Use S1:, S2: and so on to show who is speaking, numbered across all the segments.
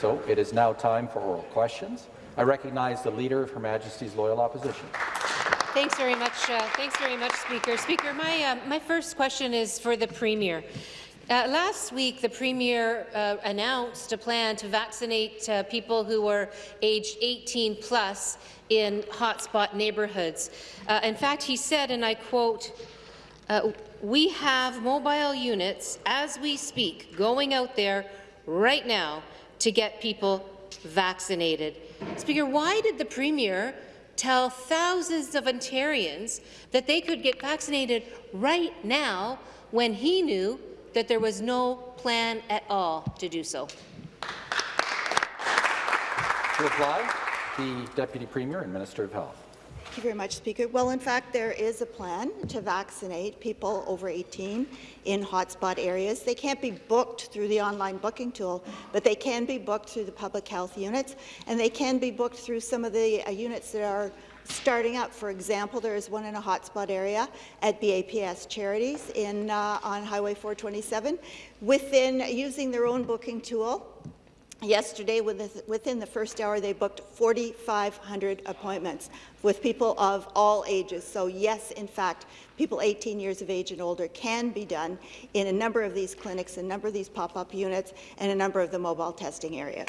S1: So it is now time for oral questions. I recognize the Leader of Her Majesty's Loyal Opposition.
S2: Thanks very much. Uh, thanks very much, Speaker. Speaker, my uh, my first question is for the Premier. Uh, last week, the Premier uh, announced a plan to vaccinate uh, people who were aged 18 plus in hotspot neighbourhoods. Uh, in fact, he said, and I quote, uh, we have mobile units, as we speak, going out there right now to get people vaccinated. Speaker, why did the Premier tell thousands of Ontarians that they could get vaccinated right now when he knew that there was no plan at all to do so.
S1: To reply, the Deputy Premier and Minister of Health.
S3: Thank you very much, Speaker. Well, in fact, there is a plan to vaccinate people over 18 in hotspot areas. They can't be booked through the online booking tool, but they can be booked through the public health units, and they can be booked through some of the uh, units that are starting up. For example, there is one in a hotspot area at BAPS Charities in, uh, on Highway 427. Within using their own booking tool, Yesterday, within the first hour, they booked 4,500 appointments with people of all ages. So yes, in fact, people 18 years of age and older can be done in a number of these clinics, a number of these pop-up units, and a number of the mobile testing areas.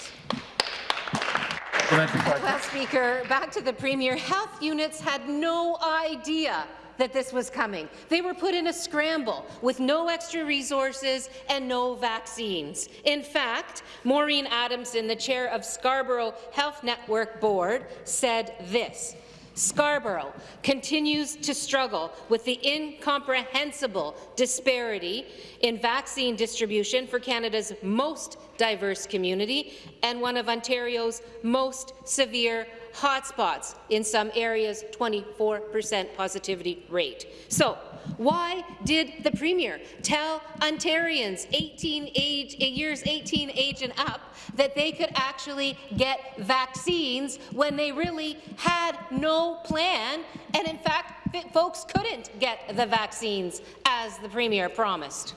S2: Well, Speaker, back to the Premier. Health units had no idea that this was coming. They were put in a scramble with no extra resources and no vaccines. In fact, Maureen Adamson, the chair of Scarborough Health Network Board, said this. Scarborough continues to struggle with the incomprehensible disparity in vaccine distribution for Canada's most diverse community and one of Ontario's most severe hotspots, in some areas 24% positivity rate. So, why did the Premier tell Ontarians 18 age, years 18 age and up that they could actually get vaccines when they really had no plan and, in fact, folks couldn't get the vaccines as the Premier promised?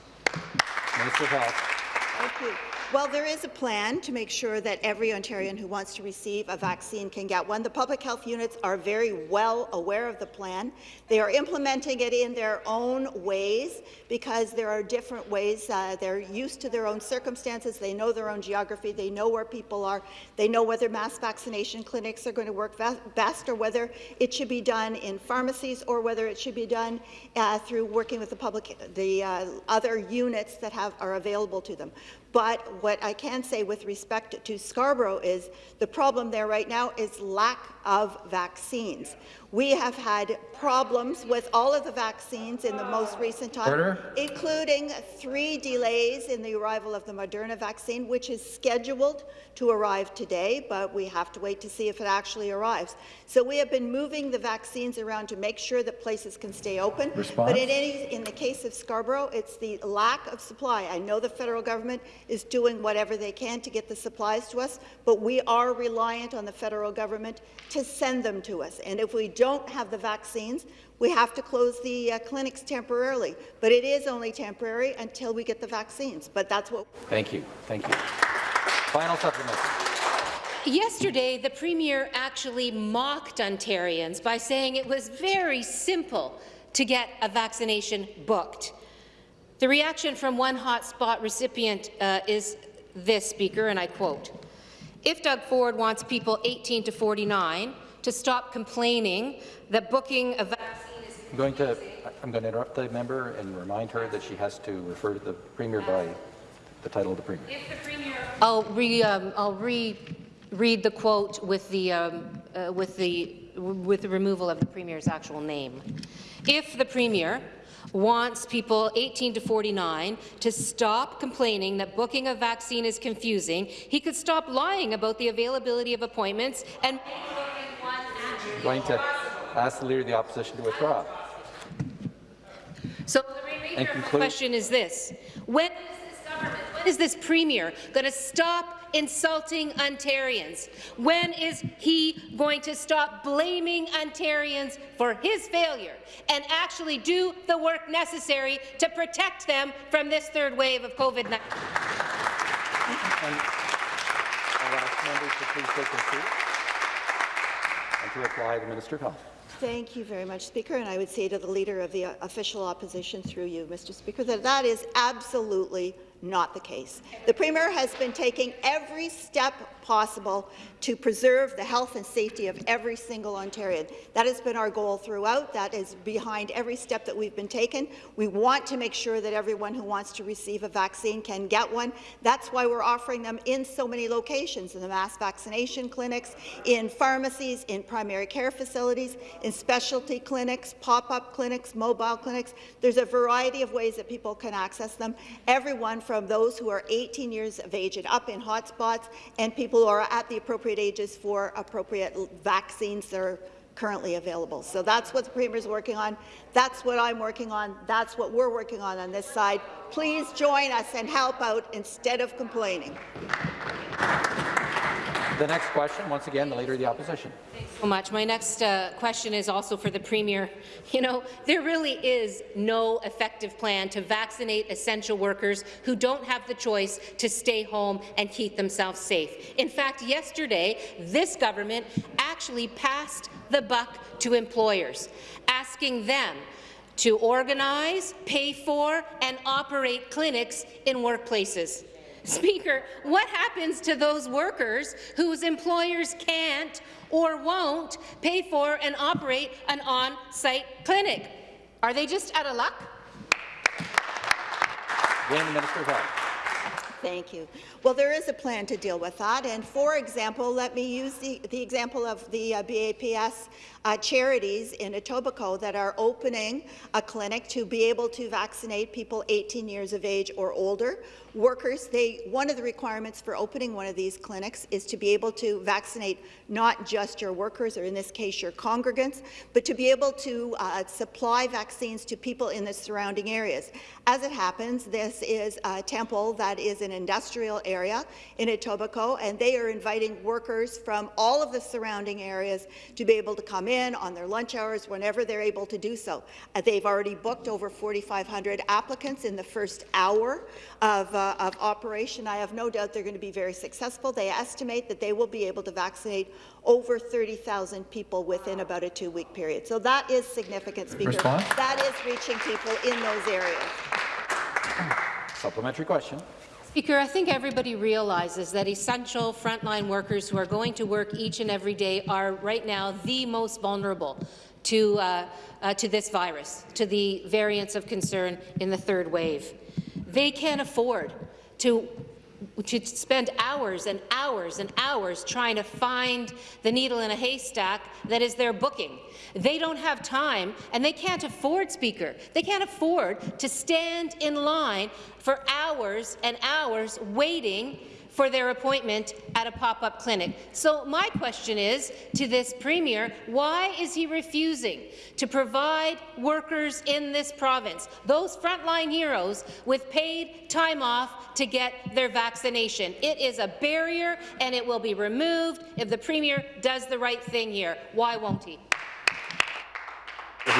S3: Thank you. Well, there is a plan to make sure that every Ontarian who wants to receive a vaccine can get one. The public health units are very well aware of the plan. They are implementing it in their own ways because there are different ways. Uh, they're used to their own circumstances. They know their own geography. They know where people are. They know whether mass vaccination clinics are going to work best or whether it should be done in pharmacies or whether it should be done uh, through working with the public, the uh, other units that have, are available to them. But what I can say with respect to Scarborough is the problem there right now is lack of vaccines. We have had problems with all of the vaccines in the most recent time, Order. including three delays in the arrival of the Moderna vaccine, which is scheduled to arrive today, but we have to wait to see if it actually arrives. So we have been moving the vaccines around to make sure that places can stay open.
S1: Response?
S3: But in, any, in the case of Scarborough, it's the lack of supply. I know the federal government is doing whatever they can to get the supplies to us, but we are reliant on the federal government to send them to us. And if we don't have the vaccines, we have to close the uh, clinics temporarily. But it is only temporary until we get the vaccines. But that's what.
S1: Thank you. Thank you. Final supplement.
S2: Yesterday, the Premier actually mocked Ontarians by saying it was very simple to get a vaccination booked. The reaction from one hotspot recipient uh, is this, Speaker, and I quote, if Doug Ford wants people 18 to 49 to stop complaining that booking a vaccine is
S1: I'm going to I'm going to interrupt the member and remind her that she has to refer to the Premier by the title of the Premier.
S2: If the Premier I'll re um, I'll re read the quote with the um, uh, with the with the removal of the Premier's actual name. If the Premier wants people 18 to 49 to stop complaining that booking a vaccine is confusing, he could stop lying about the availability of appointments and
S1: going to ask the Leader of the Opposition to withdraw.
S2: So the remainder of the question is this. When is this government, when is this Premier going to stop insulting Ontarians? When is he going to stop blaming Ontarians for his failure and actually do the work necessary to protect them from this third wave of COVID-19?
S1: members to please take their seats and to reply the Minister of Health.
S3: Thank you very much, Speaker. And I would say to the Leader of the Official Opposition through you, Mr. Speaker, that that is absolutely not the case. The Premier has been taking every step possible to preserve the health and safety of every single Ontarian. That has been our goal throughout. That is behind every step that we've been taken. We want to make sure that everyone who wants to receive a vaccine can get one. That's why we're offering them in so many locations, in the mass vaccination clinics, in pharmacies, in primary care facilities, in specialty clinics, pop-up clinics, mobile clinics. There's a variety of ways that people can access them. Everyone from those who are 18 years of age and up in hotspots and people who are at the appropriate ages for appropriate vaccines that are currently available. So that's what the Premier is working on. That's what I'm working on. That's what we're working on on this side. Please join us and help out instead of complaining.
S1: The next question, once again, the Leader of the Opposition.
S2: so much. My next uh, question is also for the Premier. You know, there really is no effective plan to vaccinate essential workers who don't have the choice to stay home and keep themselves safe. In fact, yesterday, this government actually passed the buck to employers, asking them to organize, pay for, and operate clinics in workplaces. Speaker, what happens to those workers whose employers can't or won't pay for and operate an on-site clinic? Are they just out of luck?
S1: Again, Minister of
S3: Thank you. Well, there is a plan to deal with that. And for example, let me use the, the example of the uh, BAPS uh, charities in Etobicoke that are opening a clinic to be able to vaccinate people 18 years of age or older. Workers, they, one of the requirements for opening one of these clinics is to be able to vaccinate not just your workers, or in this case your congregants, but to be able to uh, supply vaccines to people in the surrounding areas. As it happens, this is a temple that is an industrial area in Etobicoke, and they are inviting workers from all of the surrounding areas to be able to come in on their lunch hours whenever they're able to do so. Uh, they've already booked over 4,500 applicants in the first hour of, uh, of operation. I have no doubt they're going to be very successful. They estimate that they will be able to vaccinate over 30,000 people within about a two-week period. So that is significant, Speaker.
S1: Response?
S3: That is reaching people in those areas.
S1: Supplementary question.
S2: Speaker, I think everybody realizes that essential frontline workers who are going to work each and every day are right now the most vulnerable to, uh, uh, to this virus, to the variants of concern in the third wave. They can't afford to to spend hours and hours and hours trying to find the needle in a haystack that is their booking. They don't have time, and they can't afford, Speaker, they can't afford to stand in line for hours and hours waiting for their appointment at a pop-up clinic. So my question is to this Premier, why is he refusing to provide workers in this province, those frontline heroes, with paid time off to get their vaccination? It is a barrier and it will be removed if the Premier does the right thing here. Why won't he?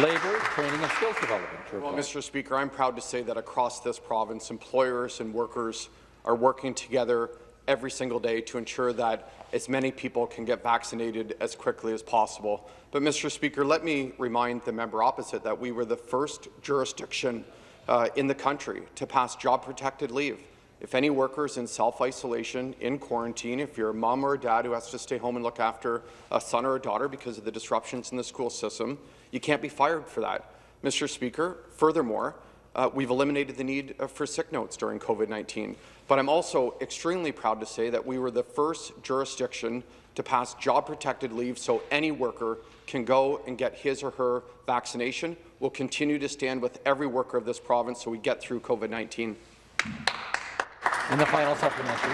S1: Labour, Training and Skills Development.
S4: Well. Mr. Speaker, I'm proud to say that across this province, employers and workers are working together every single day to ensure that as many people can get vaccinated as quickly as possible. But, Mr. Speaker, let me remind the member opposite that we were the first jurisdiction uh, in the country to pass job-protected leave. If any workers in self-isolation, in quarantine, if you're a mom or a dad who has to stay home and look after a son or a daughter because of the disruptions in the school system, you can't be fired for that. Mr. Speaker, furthermore, uh, we've eliminated the need uh, for sick notes during COVID-19. But I'm also extremely proud to say that we were the first jurisdiction to pass job-protected leave so any worker can go and get his or her vaccination. We'll continue to stand with every worker of this province so we get through COVID-19.
S1: In the final supplementary.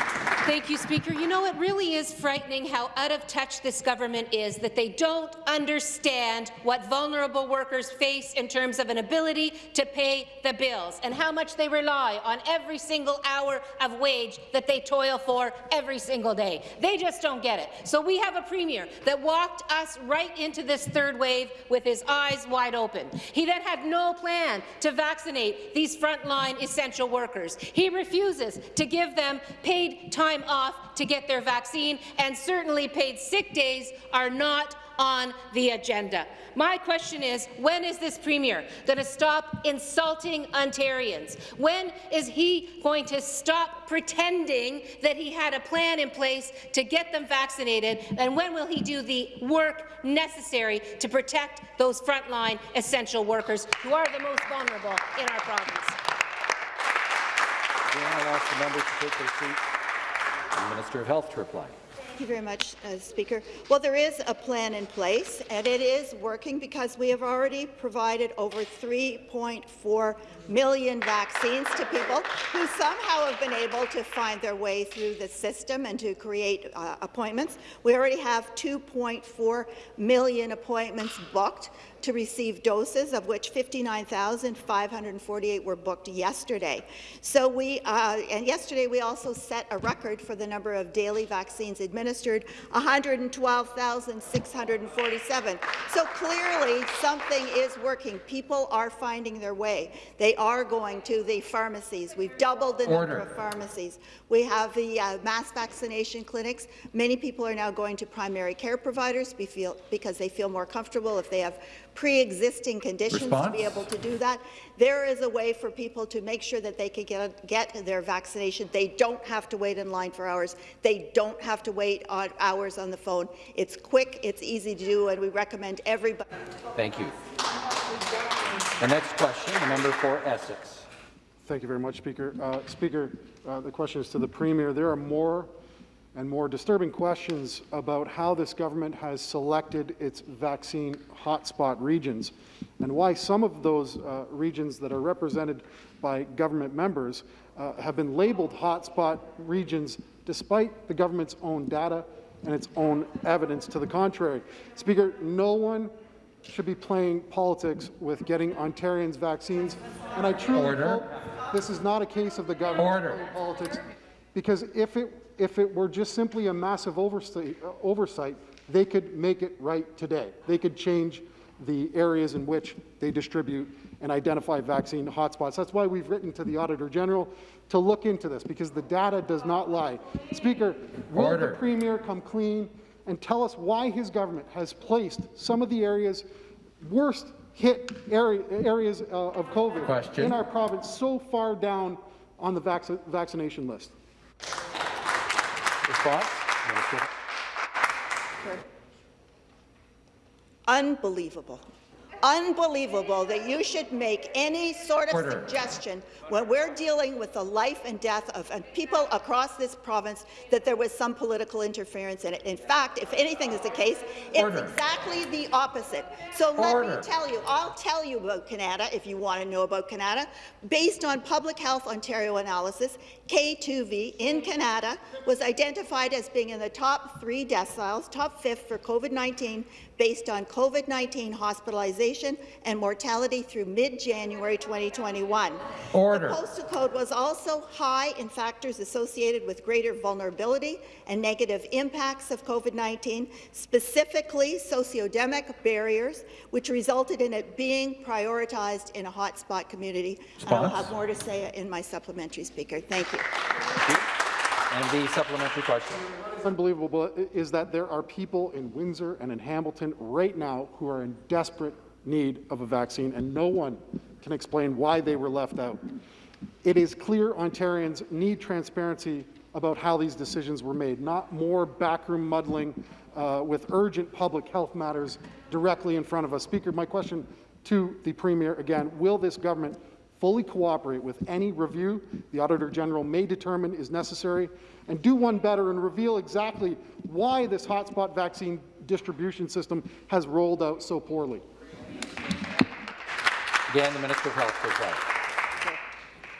S2: Thank you, Speaker. You know, it really is frightening how out of touch this government is, that they don't understand what vulnerable workers face in terms of an ability to pay the bills and how much they rely on every single hour of wage that they toil for every single day. They just don't get it. So we have a premier that walked us right into this third wave with his eyes wide open. He then had no plan to vaccinate these frontline essential workers. He refuses to give them paid time off to get their vaccine, and certainly paid sick days are not on the agenda. My question is, when is this Premier going to stop insulting Ontarians? When is he going to stop pretending that he had a plan in place to get them vaccinated? And when will he do the work necessary to protect those frontline essential workers who are the most vulnerable in our province?
S1: Again, I'll ask the members to take their seats. The Minister of Health to reply.
S3: Thank you very much, uh, Speaker. Well, there is a plan in place, and it is working because we have already provided over 3.4 million vaccines to people who somehow have been able to find their way through the system and to create uh, appointments. We already have 2.4 million appointments booked to receive doses, of which 59,548 were booked yesterday. So we, uh, and yesterday we also set a record for the number of daily vaccines administered, 112,647. So clearly something is working. People are finding their way. They are going to the pharmacies. We've doubled the
S1: Order.
S3: number of pharmacies. We have the uh, mass vaccination clinics. Many people are now going to primary care providers because they feel more comfortable if they have pre-existing conditions to be able to do that. There is a way for people to make sure that they can get, get their vaccination. They don't have to wait in line for hours. They don't have to wait on hours on the phone. It's quick, it's easy to do, and we recommend everybody.
S1: Thank you. The next question, the member for Essex.
S5: Thank you very much, Speaker. Uh, Speaker, uh, the question is to the Premier. There are more and more disturbing questions about how this government has selected its vaccine hotspot regions and why some of those uh, regions that are represented by government members uh, have been labeled hotspot regions despite the government's own data and its own evidence to the contrary. Speaker, no one should be playing politics with getting Ontarians vaccines, and I truly
S1: Order.
S5: hope this is not a case of the government
S1: Order.
S5: playing politics, because if it if it were just simply a massive oversight, oversight, they could make it right today. They could change the areas in which they distribute and identify vaccine hotspots. That's why we've written to the Auditor General to look into this, because the data does not lie. Speaker, will
S1: Order.
S5: the Premier come clean and tell us why his government has placed some of the areas worst hit area, areas uh, of COVID
S1: Question.
S5: in our province so far down on the vac- vaccination list?
S1: Response?
S3: Unbelievable. Unbelievable that you should make any sort of
S1: Order.
S3: suggestion when we're dealing with the life and death of of people across this province that there was some political interference in it. In fact, if anything is the case, it's
S1: Order.
S3: exactly the opposite. So let
S1: Order.
S3: me tell you, I'll tell you about Kanata if you want to know about Kanata. Based on Public Health Ontario analysis, K2V in Kanata was identified as being in the top three deciles, top fifth for COVID-19 based on COVID-19 hospitalization and mortality through mid-January 2021.
S1: Order.
S3: The postal code was also high in factors associated with greater vulnerability and negative impacts of COVID-19, specifically sociodemic barriers, which resulted in it being prioritized in a hotspot community. I'll have more to say in my supplementary, Speaker. Thank you.
S1: And the supplementary question.
S5: Unbelievable is that there are people in Windsor and in Hamilton right now who are in desperate need of a vaccine, and no one can explain why they were left out. It is clear Ontarians need transparency about how these decisions were made, not more backroom muddling uh, with urgent public health matters directly in front of us. Speaker, my question to the Premier again, will this government fully cooperate with any review the Auditor General may determine is necessary, and do one better and reveal exactly why this hotspot vaccine distribution system has rolled out so poorly.
S1: Again, the Minister of Health.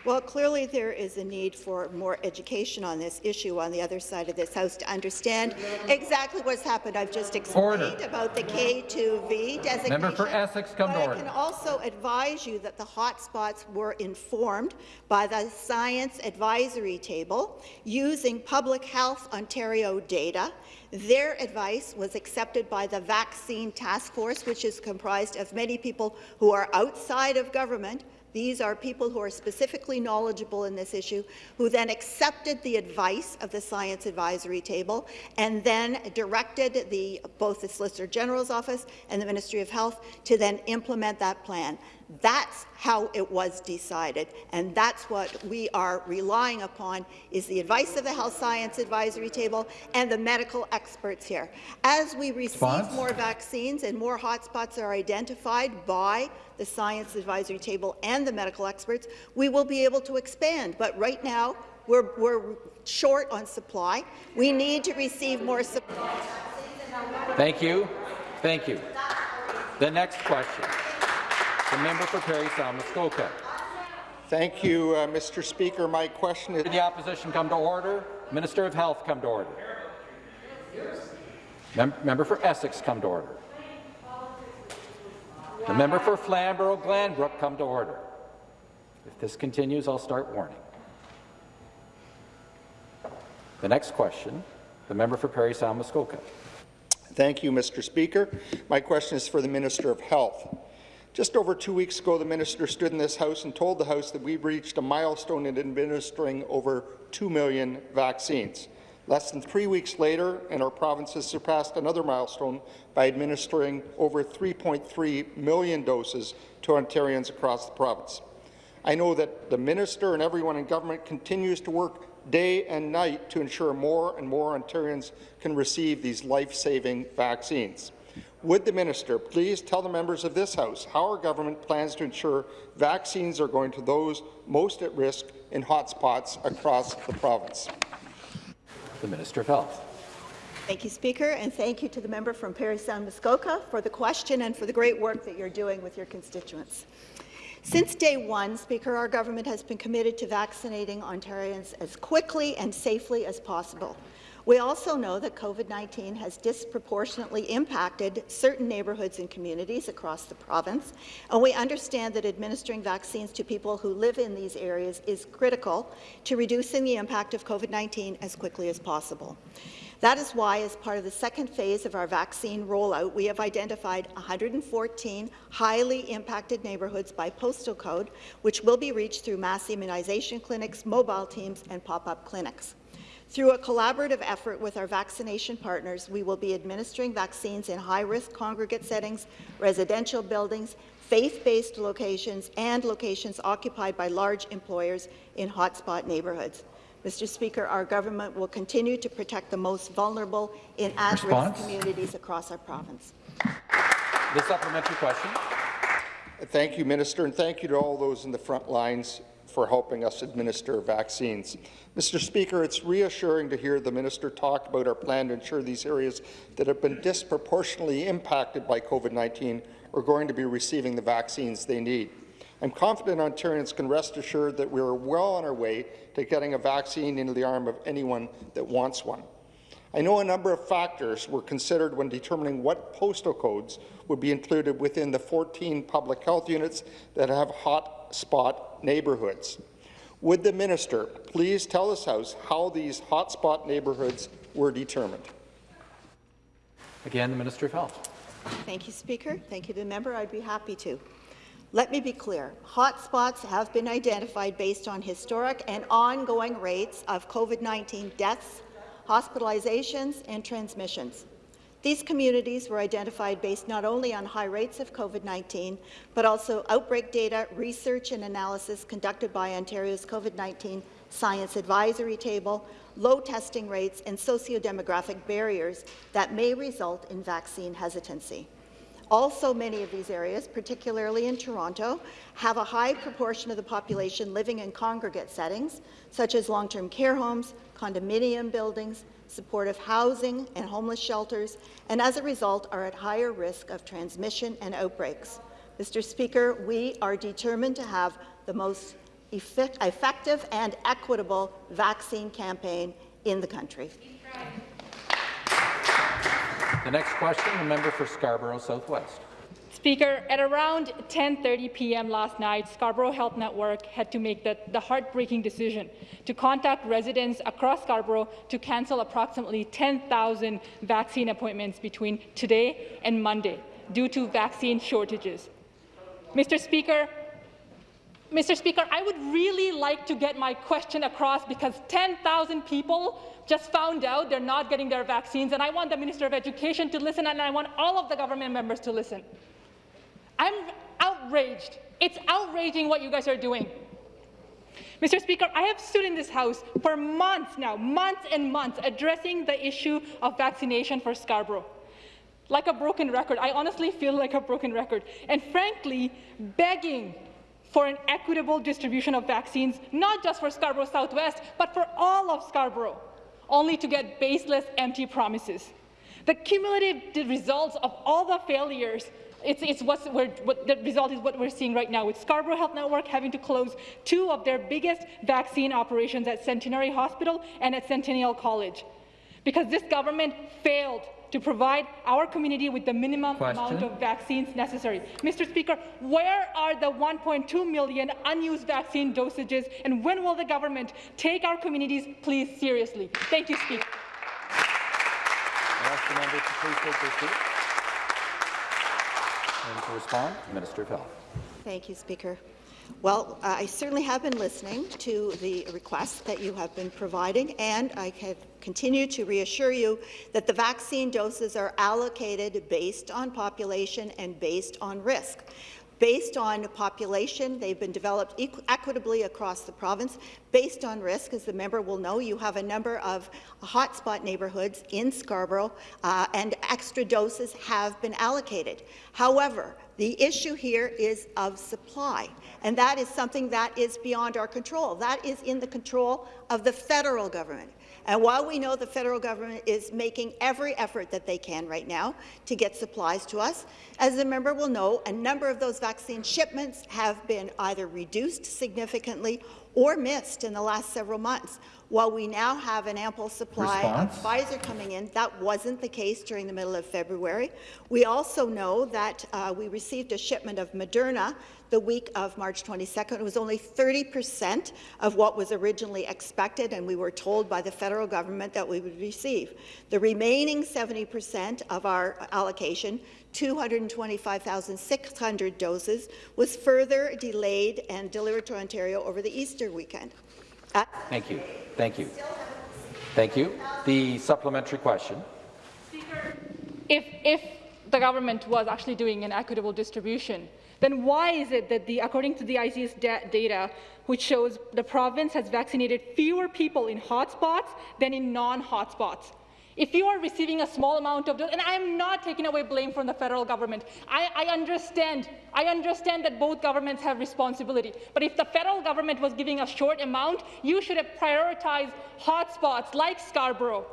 S3: Well, clearly there is a need for more education on this issue on the other side of this House to understand exactly what's happened. I've just explained
S1: Order.
S3: about the K2V designation.
S1: Member for Essex, come to
S3: but I
S1: order.
S3: can also advise you that the hotspots were informed by the Science Advisory Table using Public Health Ontario data. Their advice was accepted by the Vaccine Task Force, which is comprised of many people who are outside of government, These are people who are specifically knowledgeable in this issue, who then accepted the advice of the Science Advisory Table and then directed the, both the Solicitor General's Office and the Ministry of Health to then implement that plan. That's how it was decided, and that's what we are relying upon is the advice of the Health Science Advisory Table and the medical experts here. As we receive
S1: Response?
S3: more vaccines and more hotspots are identified by the Science Advisory Table and the medical experts, we will be able to expand. But right now, we're, we're short on supply. We need to receive more supply.
S1: Thank you. Thank you. The next question. The member for Parry Sound Muskoka.
S6: Thank you, uh, Mr. Speaker. My question is
S1: Did the opposition come to order? Minister of Health come to order. Mem member for Essex come to order. The member for Flamborough-Glanbrook come to order. If this continues, I'll start warning. The next question, the member for Parry Sound Muskoka.
S6: Thank you, Mr. Speaker. My question is for the Minister of Health. Just over two weeks ago, the minister stood in this House and told the House that we've reached a milestone in administering over 2 million vaccines. Less than three weeks later, and our province has surpassed another milestone by administering over 3.3 million doses to Ontarians across the province. I know that the minister and everyone in government continues to work day and night to ensure more and more Ontarians can receive these life-saving vaccines. Would the minister please tell the members of this House how our government plans to ensure vaccines are going to those most at risk in hotspots across the province?
S1: The Minister of Health.
S3: Thank you, Speaker, and thank you to the member from Parry Sound Muskoka for the question and for the great work that you're doing with your constituents. Since day one, Speaker, our government has been committed to vaccinating Ontarians as quickly and safely as possible. We also know that COVID-19 has disproportionately impacted certain neighbourhoods and communities across the province, and we understand that administering vaccines to people who live in these areas is critical to reducing the impact of COVID-19 as quickly as possible. That is why, as part of the second phase of our vaccine rollout, we have identified 114 highly impacted neighbourhoods by postal code, which will be reached through mass immunization clinics, mobile teams, and pop-up clinics. Through a collaborative effort with our vaccination partners, we will be administering vaccines in high-risk congregate settings, residential buildings, faith-based locations, and locations occupied by large employers in hotspot neighbourhoods. Mr. Speaker, our government will continue to protect the most vulnerable in at-risk communities across our province.
S1: The supplementary question.
S6: Thank you, Minister, and thank you to all those in the front lines for helping us administer vaccines. Mr. Speaker, it's reassuring to hear the minister talk about our plan to ensure these areas that have been disproportionately impacted by COVID-19 are going to be receiving the vaccines they need. I'm confident Ontarians can rest assured that we are well on our way to getting a vaccine into the arm of anyone that wants one. I know a number of factors were considered when determining what postal codes would be included within the 14 public health units that have hot spot neighbourhoods. Would the minister please tell this House how these hotspot neighbourhoods were determined?
S1: Again, the Minister of Health.
S3: Thank you, Speaker. Thank you to the member. I'd be happy to. Let me be clear. Hotspots have been identified based on historic and ongoing rates of COVID-19 deaths, hospitalizations, and transmissions. These communities were identified based not only on high rates of COVID-19, but also outbreak data, research and analysis conducted by Ontario's COVID-19 Science Advisory Table, low testing rates, and socio-demographic barriers that may result in vaccine hesitancy. Also, many of these areas, particularly in Toronto, have a high proportion of the population living in congregate settings, such as long-term care homes, condominium buildings, supportive housing, and homeless shelters, and as a result are at higher risk of transmission and outbreaks. Mr. Speaker, we are determined to have the most effect effective and equitable vaccine campaign in the country.
S1: The next question, the member for Scarborough Southwest.
S7: Speaker, at around 10.30 p.m. last night, Scarborough Health Network had to make the, the, heartbreaking decision to contact residents across Scarborough to cancel approximately 10,000 vaccine appointments between today and Monday due to vaccine shortages. Mr. Speaker, Mr. Speaker, I would really like to get my question across because 10,000 people just found out they're not getting their vaccines, and I want the Minister of Education to listen, and I want all of the government members to listen. I'm outraged. It's outraging what you guys are doing. Mr. Speaker, I have stood in this House for months now, months and months, addressing the issue of vaccination for Scarborough. Like a broken record. I honestly feel like a broken record. And frankly, begging for an equitable distribution of vaccines, not just for Scarborough Southwest, but for all of Scarborough, only to get baseless, empty promises. The cumulative results of all the failures it's, it's what's, what the result is what we're seeing right now, with Scarborough Health Network having to close two of their biggest vaccine operations at Centenary Hospital and at Centennial College, because this government failed to provide our community with the minimum
S1: Question.
S7: amount of vaccines necessary. Mr. Speaker, where are the 1.2 million unused vaccine dosages, and when will the government take our communities please seriously? Thank you, Speaker.
S1: And to respond, Minister of Health.
S3: Thank you, Speaker. Well, I certainly have been listening to the requests that you have been providing, and I can continue to reassure you that the vaccine doses are allocated based on population and based on risk. Based on population, they've been developed equitably across the province. Based on risk, as the member will know, you have a number of hotspot neighbourhoods in Scarborough, uh, and extra doses have been allocated. However, the issue here is of supply, and that is something that is beyond our control. That is in the control of the federal government. And while we know the federal government is making every effort that they can right now to get supplies to us, as the member will know, a number of those vaccine shipments have been either reduced significantly or missed in the last several months. While we now have an ample supply
S1: Response.
S3: of Pfizer coming in, that wasn't the case during the middle of February. We also know that uh, we received a shipment of Moderna the week of March 22nd. It was only 30 percent of what was originally expected, and we were told by the federal government that we would receive. The remaining 70 percent of our allocation 225,600 doses was further delayed and delivered to Ontario over the Easter weekend. Uh,
S1: Thank you. Thank you. Thank you. The supplementary question.
S7: If, if the government was actually doing an equitable distribution, then why is it that, the, according to the ICES da data, which shows the province has vaccinated fewer people in hotspots than in non-hotspots? If you are receiving a small amount of dose, and I'm not taking away blame from the federal government, I, I, understand, I understand that both governments have responsibility. But if the federal government was giving a short amount, you should have prioritized hotspots like Scarborough.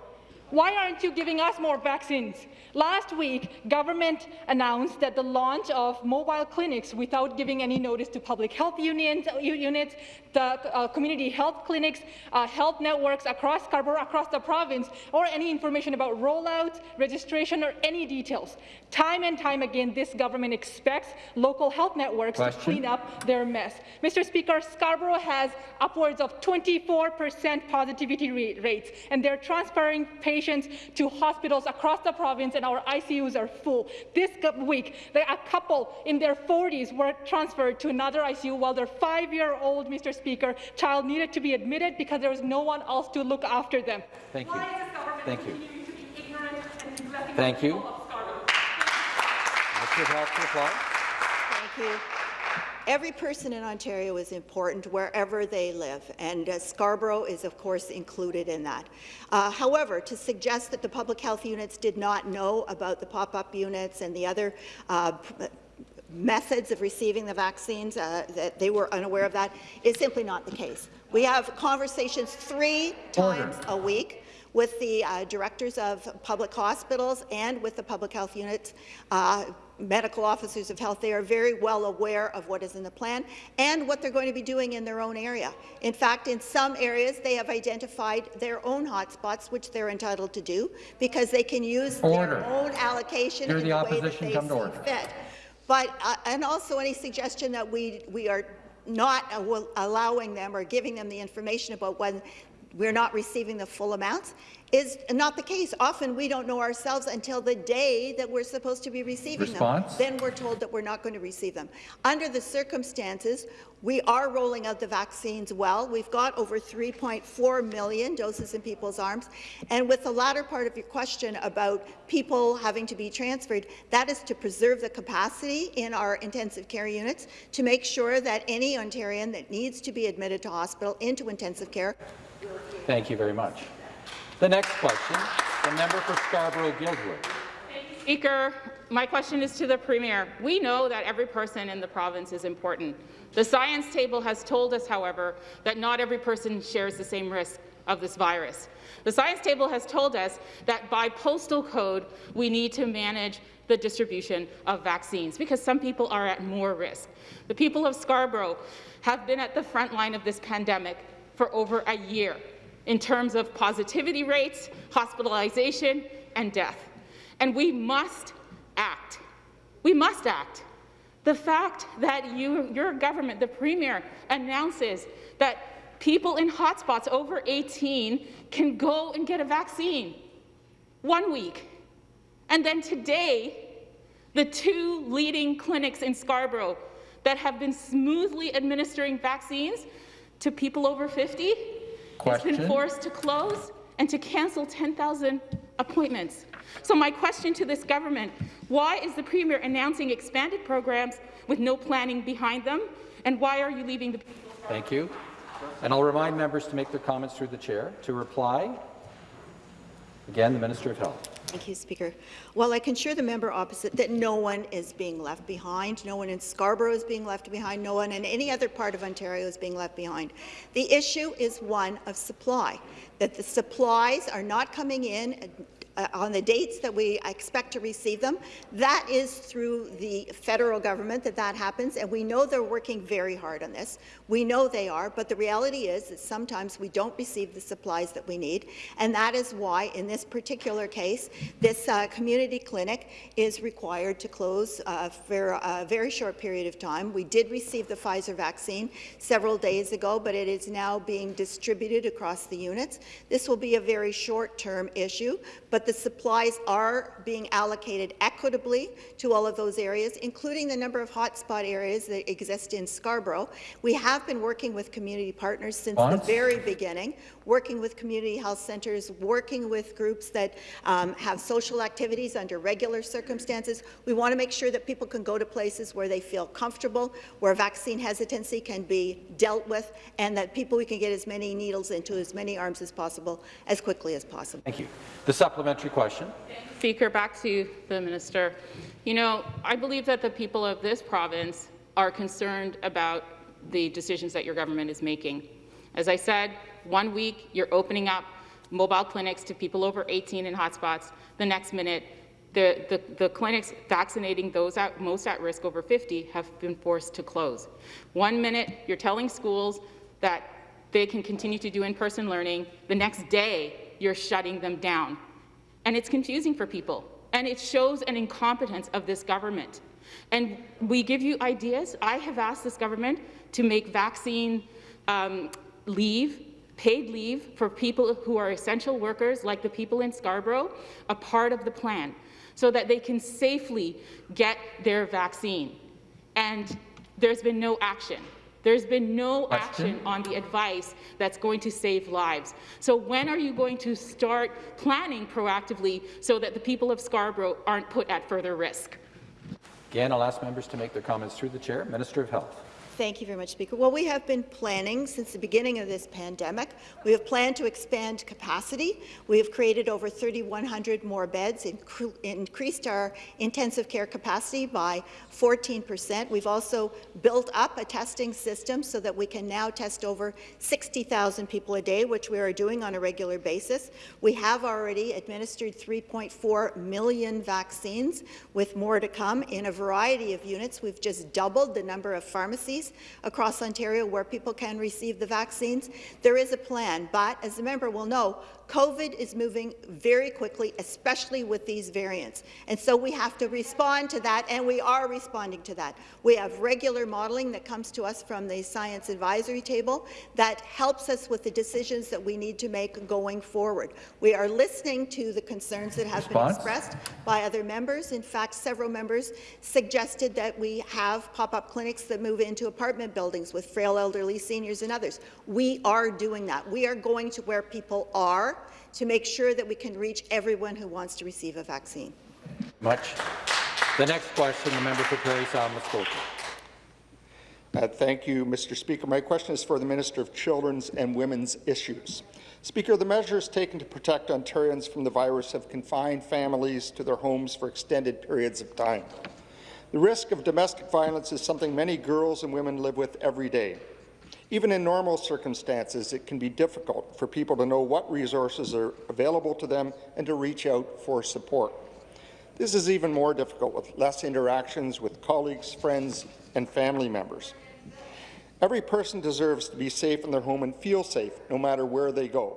S7: Why aren't you giving us more vaccines? Last week, government announced that the launch of mobile clinics without giving any notice to public health unions, units, the uh, community health clinics, uh, health networks across Scarborough, across the province, or any information about rollouts, registration, or any details. Time and time again, this government expects local health networks Question. to clean up their mess. Mr. Speaker, Scarborough has upwards of 24% positivity rates, and they're transferring patients to hospitals across the province and our ICUs are full. This week, a couple in their 40s were transferred to another ICU while their five-year-old, Mr. Speaker, child needed to be admitted because there was no one else to look after them.
S1: Thank you. Thank you. Thank you. Mr. Health reply.
S3: Thank you. Every person in Ontario is important wherever they live, and uh, Scarborough is, of course, included in that. Uh, however, to suggest that the public health units did not know about the pop-up units and the other uh, methods of receiving the vaccines, uh, that they were unaware of that, is simply not the case. We have conversations three times Order. a week with the uh, directors of public hospitals and with the public health units, uh, medical officers of health. They are very well aware of what is in the plan and what they're going to be doing in their own area. In fact, in some areas, they have identified their own hotspots, which they're entitled to do, because they can use order. their own allocation
S1: Hear
S3: in
S1: the,
S3: the
S1: opposition
S3: way that they
S1: come
S3: see
S1: order.
S3: fit. But, uh, and also any suggestion that we, we are not allowing them or giving them the information about when we're not receiving the full amounts is not the case. Often we don't know ourselves until the day that we're supposed to be receiving
S1: Response?
S3: them. Then we're told that we're not going to receive them. Under the circumstances, we are rolling out the vaccines well. We've got over 3.4 million doses in people's arms. And with the latter part of your question about people having to be transferred, that is to preserve the capacity in our intensive care units to make sure that any Ontarian that needs to be admitted to hospital into intensive care
S1: Thank you very much. The next question, the member for Scarborough-Guildwood.
S8: Speaker, my question is to the Premier. We know that every person in the province is important. The science table has told us, however, that not every person shares the same risk of this virus. The science table has told us that by postal code, we need to manage the distribution of vaccines because some people are at more risk. The people of Scarborough have been at the front line of this pandemic for over a year in terms of positivity rates, hospitalization, and death. And we must act. We must act. The fact that you, your government, the Premier, announces that people in hotspots over 18 can go and get a vaccine one week. And then today, the two leading clinics in Scarborough that have been smoothly administering vaccines to people over 50 has been forced to close and to cancel 10,000 appointments. So my question to this government, why is the Premier announcing expanded programs with no planning behind them, and why are you leaving the
S1: Thank you. And I'll remind members to make their comments through the chair. To reply, again, the Minister of Health.
S3: Thank you, Speaker. Well, I can assure the member opposite that no one is being left behind. No one in Scarborough is being left behind. No one in any other part of Ontario is being left behind. The issue is one of supply, that the supplies are not coming in uh, on the dates that we expect to receive them. That is through the federal government that that happens, and we know they're working very hard on this. We know they are, but the reality is that sometimes we don't receive the supplies that we need, and that is why, in this particular case, this uh, community clinic is required to close uh, for a very short period of time. We did receive the Pfizer vaccine several days ago, but it is now being distributed across the units. This will be a very short-term issue, but the supplies are being allocated equitably to all of those areas, including the number of hotspot areas that exist in Scarborough. We have been working with community partners since the very beginning, working with community health centres, working with groups that um, have social activities under regular circumstances. We want to make sure that people can go to places where they feel comfortable, where vaccine hesitancy can be dealt with, and that people we can get as many needles into as many arms as possible as quickly as possible.
S1: Thank you. The supplementary question.
S8: Speaker, back to the minister. You know, I believe that the people of this province are concerned about the decisions that your government is making. As I said, one week you're opening up mobile clinics to people over 18 in hotspots. The next minute, the, the, the clinics vaccinating those at, most at risk over 50 have been forced to close. One minute you're telling schools that they can continue to do in-person learning. The next day, you're shutting them down. And it's confusing for people. And it shows an incompetence of this government. And we give you ideas. I have asked this government to make vaccine um, leave, paid leave for people who are essential workers, like the people in Scarborough, a part of the plan, so that they can safely get their vaccine. And there's been no action. There's been no
S1: Question.
S8: action on the advice that's going to save lives. So when are you going to start planning proactively so that the people of Scarborough aren't put at further risk?
S1: Again, I'll ask members to make their comments through the chair. Minister of Health.
S3: Thank you very much, Speaker. Well, we have been planning since the beginning of this pandemic. We have planned to expand capacity. We have created over 3,100 more beds, incre increased our intensive care capacity by 14 percent. We've also built up a testing system so that we can now test over 60,000 people a day, which we are doing on a regular basis. We have already administered 3.4 million vaccines, with more to come in a variety of units. We've just doubled the number of pharmacies across Ontario where people can receive the vaccines. There is a plan, but as the member will know, COVID is moving very quickly, especially with these variants. And so we have to respond to that, and we are responding to that. We have regular modelling that comes to us from the Science Advisory Table that helps us with the decisions that we need to make going forward. We are listening to the concerns that have
S1: Response?
S3: been expressed by other members. In fact, several members suggested that we have pop-up clinics that move into apartment buildings with frail elderly seniors and others. We are doing that. We are going to where people are to make sure that we can reach everyone who wants to receive a vaccine.
S1: Much. The next question, the member for Parry Sound Muskoka.
S6: Uh, Thank you, Mr. Speaker. My question is for the Minister of Children's and Women's Issues. Speaker, the measures taken to protect Ontarians from the virus have confined families to their homes for extended periods of time. The risk of domestic violence is something many girls and women live with every day. Even in normal circumstances, it can be difficult for people to know what resources are available to them and to reach out for support. This is even more difficult with less interactions with colleagues, friends, and family members. Every person deserves to be safe in their home and feel safe no matter where they go.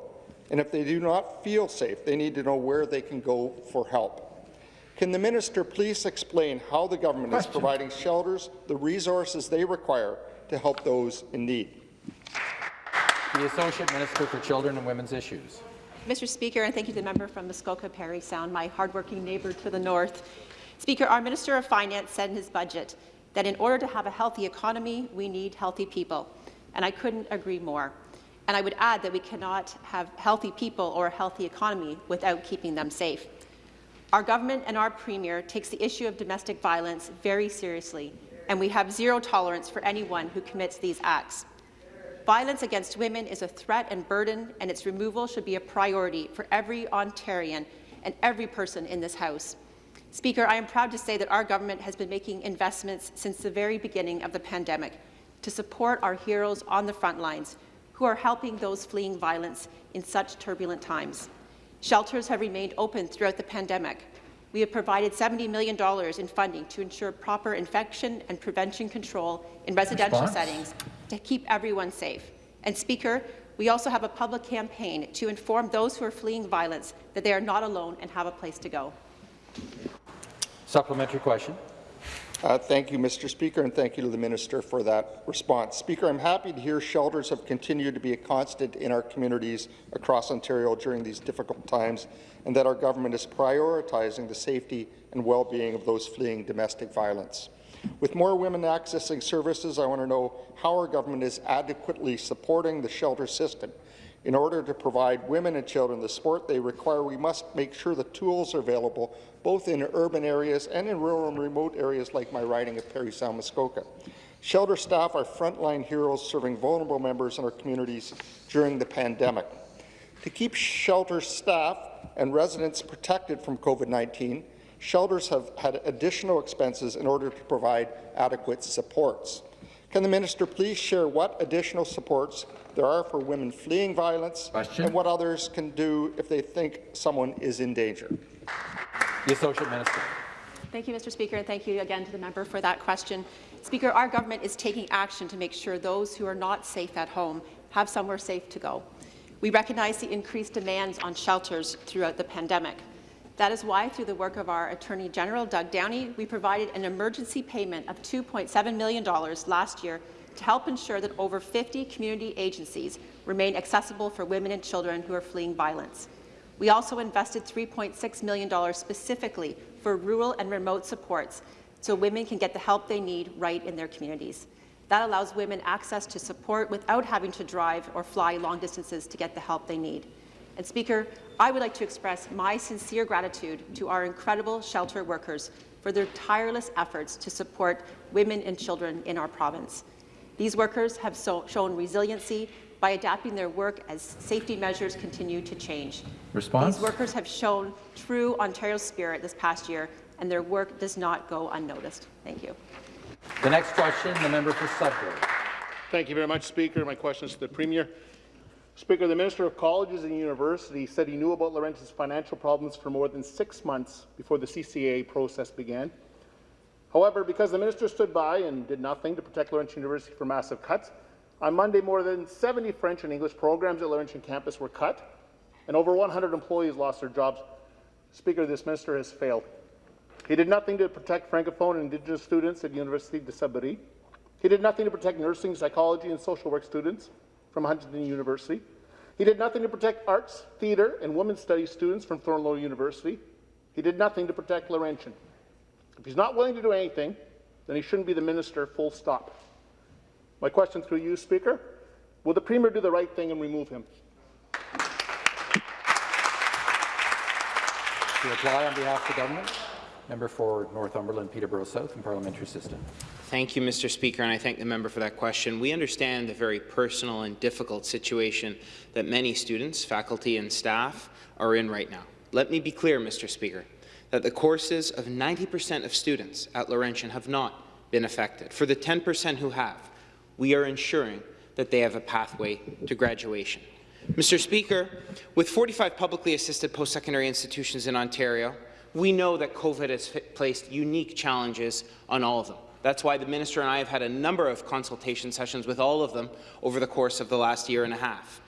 S6: And if they do not feel safe, they need to know where they can go for help. Can the minister please explain how the government
S1: Question.
S6: is providing shelters the resources they require to help those in need?
S1: The Associate Minister for Children and Women's Issues.
S9: Mr. Speaker, and thank you to the member from Muskoka Parry Sound, my hardworking neighbour to the north. Speaker, our Minister of Finance said in his budget that in order to have a healthy economy, we need healthy people, and I couldn't agree more. And I would add that we cannot have healthy people or a healthy economy without keeping them safe. Our government and our Premier takes the issue of domestic violence very seriously, and we have zero tolerance for anyone who commits these acts. Violence against women is a threat and burden, and its removal should be a priority for every Ontarian and every person in this House. Speaker, I am proud to say that our government has been making investments since the very beginning of the pandemic to support our heroes on the front lines who are helping those fleeing violence in such turbulent times. Shelters have remained open throughout the pandemic. We have provided $70 million in funding to ensure proper infection and prevention control in residential
S1: Response?
S9: settings to keep everyone safe. And Speaker, we also have a public campaign to inform those who are fleeing violence that they are not alone and have a place to go.
S1: Supplementary question.
S6: Uh, Thank you, Mr. Speaker, and thank you to the Minister for that response. Speaker, I'm happy to hear shelters have continued to be a constant in our communities across Ontario during these difficult times, and that our government is prioritizing the safety and well-being of those fleeing domestic violence. With more women accessing services, I want to know how our government is adequately supporting the shelter system. In order to provide women and children the support they require, we must make sure the tools are available both in urban areas and in rural and remote areas like my riding of Parry Sound Muskoka. Shelter staff are frontline heroes serving vulnerable members in our communities during the pandemic. To keep shelter staff and residents protected from COVID-19, shelters have had additional expenses in order to provide adequate supports. Can the minister please share what additional supports there are for women fleeing violence
S1: Question.
S6: and what others can do if they think someone is in danger?
S1: The Associate Minister.
S9: Thank you, Mr. Speaker, and thank you again to the member for that question. Speaker, our government is taking action to make sure those who are not safe at home have somewhere safe to go. We recognize the increased demands on shelters throughout the pandemic. That is why, through the work of our Attorney General, Doug Downey, we provided an emergency payment of $2.7 million last year to help ensure that over 50 community agencies remain accessible for women and children who are fleeing violence. We also invested $3.6 million specifically for rural and remote supports so women can get the help they need right in their communities. That allows women access to support without having to drive or fly long distances to get the help they need. And Speaker, I would like to express my sincere gratitude to our incredible shelter workers for their tireless efforts to support women and children in our province. These workers have so shown resiliency by adapting their work as safety measures continue to change.
S1: Response?
S9: These workers have shown true Ontario spirit this past year, and their work does not go unnoticed. Thank you.
S1: The next question, the member for Sudbury.
S10: Thank you very much, Speaker. My question is to the Premier. Speaker, the Minister of Colleges and Universities said he knew about Laurentian's financial problems for more than six months before the CCA process began. However, because the minister stood by and did nothing to protect Laurentian University from massive cuts, on Monday more than 70 French and English programs at Laurentian campus were cut, and over 100 employees lost their jobs. Speaker, this minister has failed. He did nothing to protect Francophone and Indigenous students at University de Sudbury. He did nothing to protect nursing, psychology, and social work students from Huntington University. He did nothing to protect arts, theatre, and women's studies students from Thorneloe University. He did nothing to protect Laurentian. If he's not willing to do anything, then he shouldn't be the minister, full stop. My question through you, Speaker, will the Premier do the right thing and remove him?
S1: To reply on behalf of the government, member for Northumberland, Peterborough South, and parliamentary system.
S11: Thank you, Mr. Speaker, and I thank the member for that question. We understand the very personal and difficult situation that many students, faculty, and staff are in right now. Let me be clear, Mr. Speaker, that the courses of 90% of students at Laurentian have not been affected. For the 10% who have, we are ensuring that they have a pathway to graduation. Mr. Speaker, with 45 publicly assisted post-secondary institutions in Ontario, we know that COVID has placed unique challenges on all of them. That's why the minister and I have had a number of consultation sessions with all of them over the course of the last year and a half.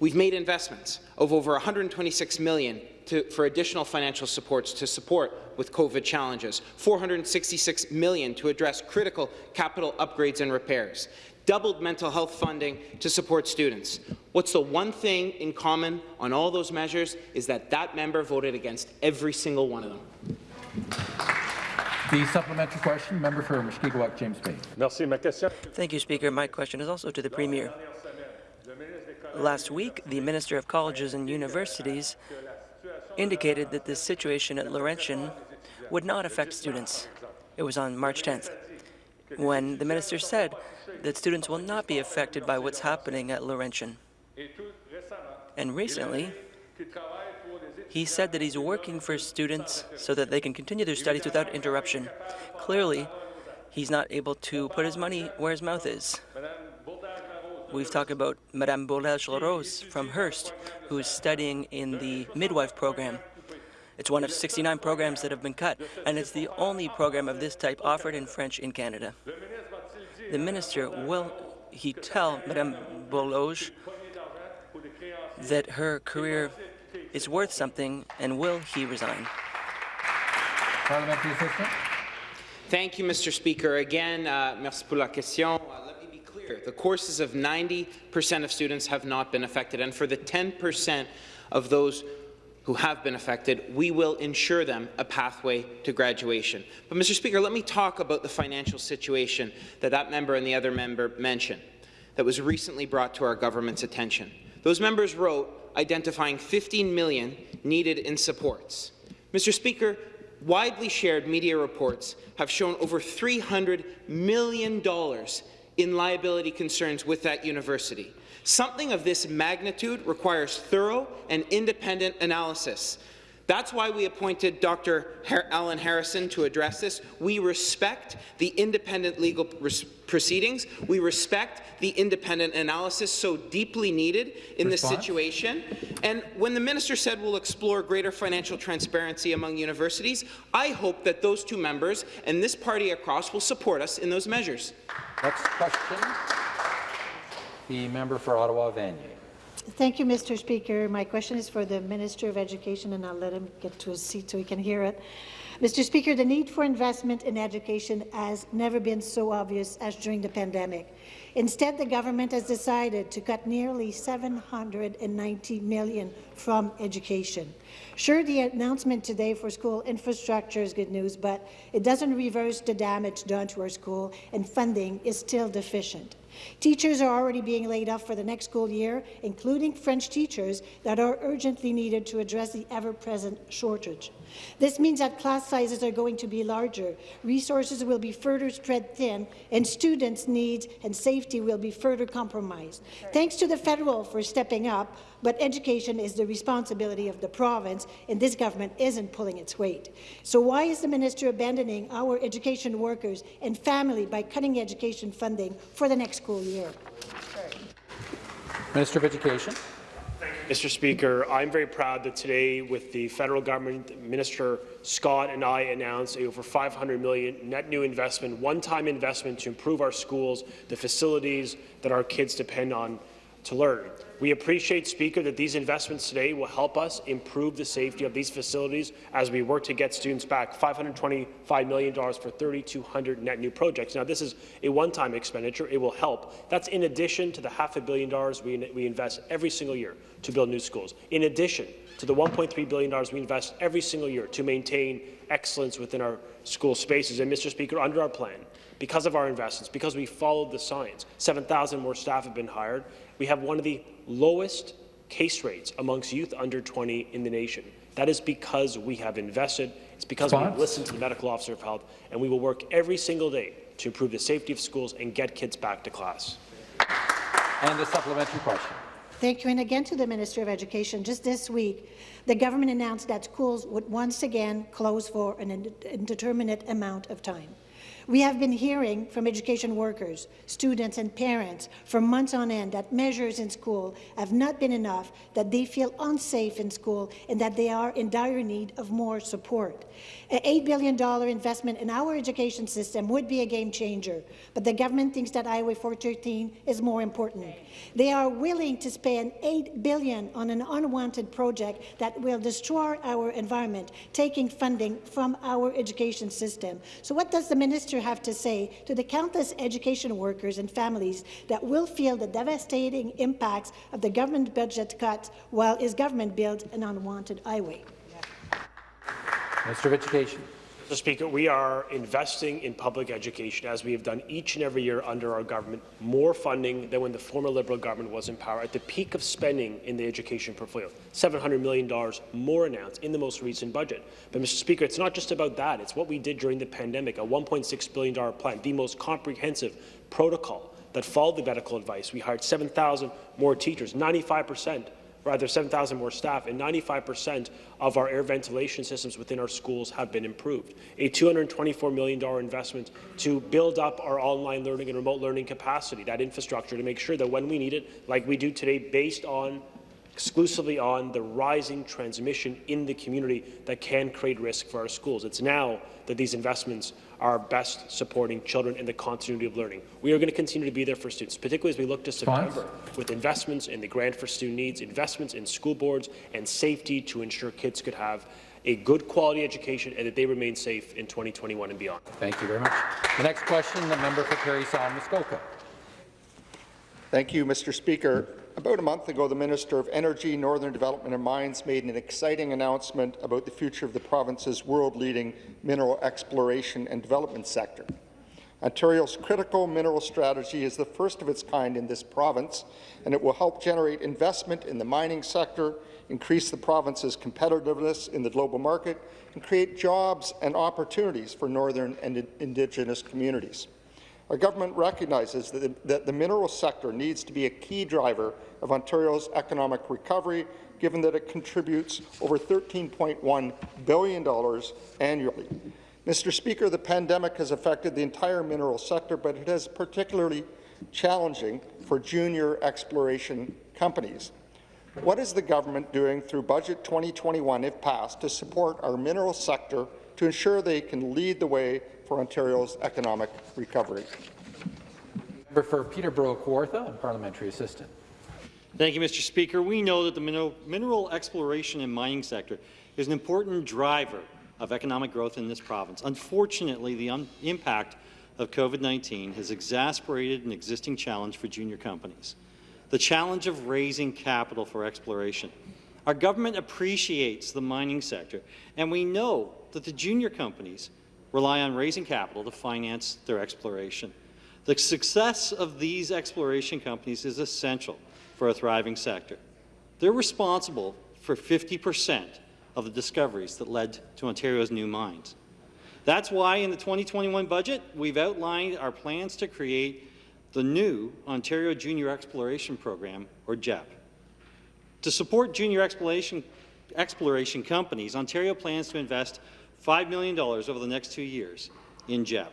S11: We've made investments of over 126 million to, for additional financial supports to support with COVID challenges, 466 million to address critical capital upgrades and repairs, doubled mental health funding to support students. What's the one thing in common on all those measures is that that member voted against every single one of them.
S1: The supplementary question, member for Mushkegowuk, James Bay.
S12: Merci. Ma. Thank you, Speaker. My question is also to the Premier. Last week, the Minister of Colleges and Universities indicated that the situation at Laurentian would not affect students. It was on March 10th, when the minister said that students will not be affected by what's happening at Laurentian. And recently, he said that he's working for students so that they can continue their studies without interruption. Clearly, he's not able to put his money where his mouth is. We've talked about Madame Bourlage-LaRose from Hearst, who's studying in the midwife program. It's one of 69 programs that have been cut, and it's the only program of this type offered in French in Canada. The minister, will he tell Madame Bourlage that her career is worth something, and will he resign?
S1: Parliamentary assistant.
S11: Thank you, Mr. Speaker. Again, uh, merci pour la question. Clear. The courses of 90% of students have not been affected, and for the 10% of those who have been affected, we will ensure them a pathway to graduation. But, Mr. Speaker, let me talk about the financial situation that that member and the other member mentioned that was recently brought to our government's attention. Those members wrote identifying 15 million needed in supports. Mr. Speaker, widely shared media reports have shown over $300 million in liability concerns with that university. Something of this magnitude requires thorough and independent analysis. That's why we appointed Dr. Alan Harrison to address this. We respect the independent legal proceedings. We respect the independent analysis so deeply needed in Response? this situation. And when the minister said we'll explore greater financial transparency among universities, I hope that those two members and this party across will support us in those measures.
S1: Next question. The member for Ottawa Vanier.
S13: Thank you, Mr. Speaker. My question is for the Minister of Education, and I'll let him get to his seat so he can hear it. Mr. Speaker, the need for investment in education has never been so obvious as during the pandemic. Instead, the government has decided to cut nearly 790 million from education. Sure, the announcement today for school infrastructure is good news, but it doesn't reverse the damage done to our school, and funding is still deficient. Teachers are already being laid off for the next school year, including French teachers that are urgently needed to address the ever-present shortage. This means that class sizes are going to be larger, resources will be further spread thin, and students' needs and safety will be further compromised. Thanks to the federal for stepping up, but education is the responsibility of the province, and this government isn't pulling its weight. So why is the minister abandoning our education workers and family by cutting education funding for the next school year?
S1: Minister of Education.
S14: Mr. Speaker, I'm very proud that today, with the federal government, Minister Scott and I announced a over 500 million net new investment, one-time investment to improve our schools, the facilities that our kids depend on to learn. We appreciate, Speaker, that these investments today will help us improve the safety of these facilities as we work to get students back. $525 million for 3,200 net new projects. Now, this is a one-time expenditure. It will help. That's in addition to the half a billion dollars we, we invest every single year to build new schools. In addition to the $1.3 billion we invest every single year to maintain excellence within our school spaces. And, Mr. Speaker, under our plan, because of our investments, because we followed the science, 7,000 more staff have been hired. We have one of the lowest case rates amongst youth under 20 in the nation. That is because we have invested. It's because we have listened to the medical officer of health, and we will work every single day to improve the safety of schools and get kids back to class.
S1: And the supplementary question.
S13: Thank you. And again to the Minister of Education. Just this week, the government announced that schools would once again close for an indeterminate amount of time. We have been hearing from education workers, students and parents for months on end that measures in school have not been enough, that they feel unsafe in school and that they are in dire need of more support. An $8 billion investment in our education system would be a game changer, but the government thinks that Highway 413 is more important. They are willing to spend 8 billion on an unwanted project that will destroy our environment, taking funding from our education system. So what does the minister have to say to the countless education workers and families that will feel the devastating impacts of the government budget cuts while his government builds an unwanted highway?
S1: Minister of Education.
S14: Mr. Speaker, we are investing in public education, as we have done each and every year under our government, more funding than when the former Liberal government was in power. At the peak of spending in the education portfolio, $700 million more announced in the most recent budget. But, Mr. Speaker, it's not just about that. It's what we did during the pandemic, a $1.6 billion plan, the most comprehensive protocol that followed the medical advice. We hired 7,000 more teachers, 95 percent rather 7,000 more staff, and 95% of our air ventilation systems within our schools have been improved. A $224 million investment to build up our online learning and remote learning capacity, that infrastructure, to make sure that when we need it, like we do today, based on exclusively on the rising transmission in the community that can create risk for our schools. It's now that these investments are best supporting children in the continuity of learning. We are going to continue to be there for students, particularly as we look to September, with investments in the Grant for Student Needs, investments in school boards, and safety to ensure kids could have a good quality education and that they remain safe in 2021 and beyond.
S1: Thank you very much. The next question, the member for Parry Sound Muskoka.
S6: Thank you, Mr. Speaker. About a month ago, the Minister of Energy, Northern Development and Mines made an exciting announcement about the future of the province's world-leading mineral exploration and development sector. Ontario's critical mineral strategy is the first of its kind in this province, and it will help generate investment in the mining sector, increase the province's competitiveness in the global market, and create jobs and opportunities for northern and Indigenous communities. Our government recognizes that the, that the mineral sector needs to be a key driver of Ontario's economic recovery, given that it contributes over $13.1 billion annually. Mr. Speaker, the pandemic has affected the entire mineral sector, but it is particularly challenging for junior exploration companies. What is the government doing through Budget 2021, if passed, to support our mineral sector to ensure they can lead the way for Ontario's economic recovery.
S1: Member For Peterborough Kawartha and Parliamentary Assistant.
S15: Thank you, Mr. Speaker. We know that the mineral, mineral exploration and mining sector is an important driver of economic growth in this province. Unfortunately, the impact of COVID-19 has exasperated an existing challenge for junior companies, the challenge of raising capital for exploration. Our government appreciates the mining sector, and we know that the junior companies rely on raising capital to finance their exploration. The success of these exploration companies is essential for a thriving sector. They're responsible for 50 percent of the discoveries that led to Ontario's new mines. That's why in the 2021 budget, we've outlined our plans to create the new Ontario Junior Exploration Program, or JEP. To support junior exploration, exploration companies, Ontario plans to invest $5 million over the next two years in JEP.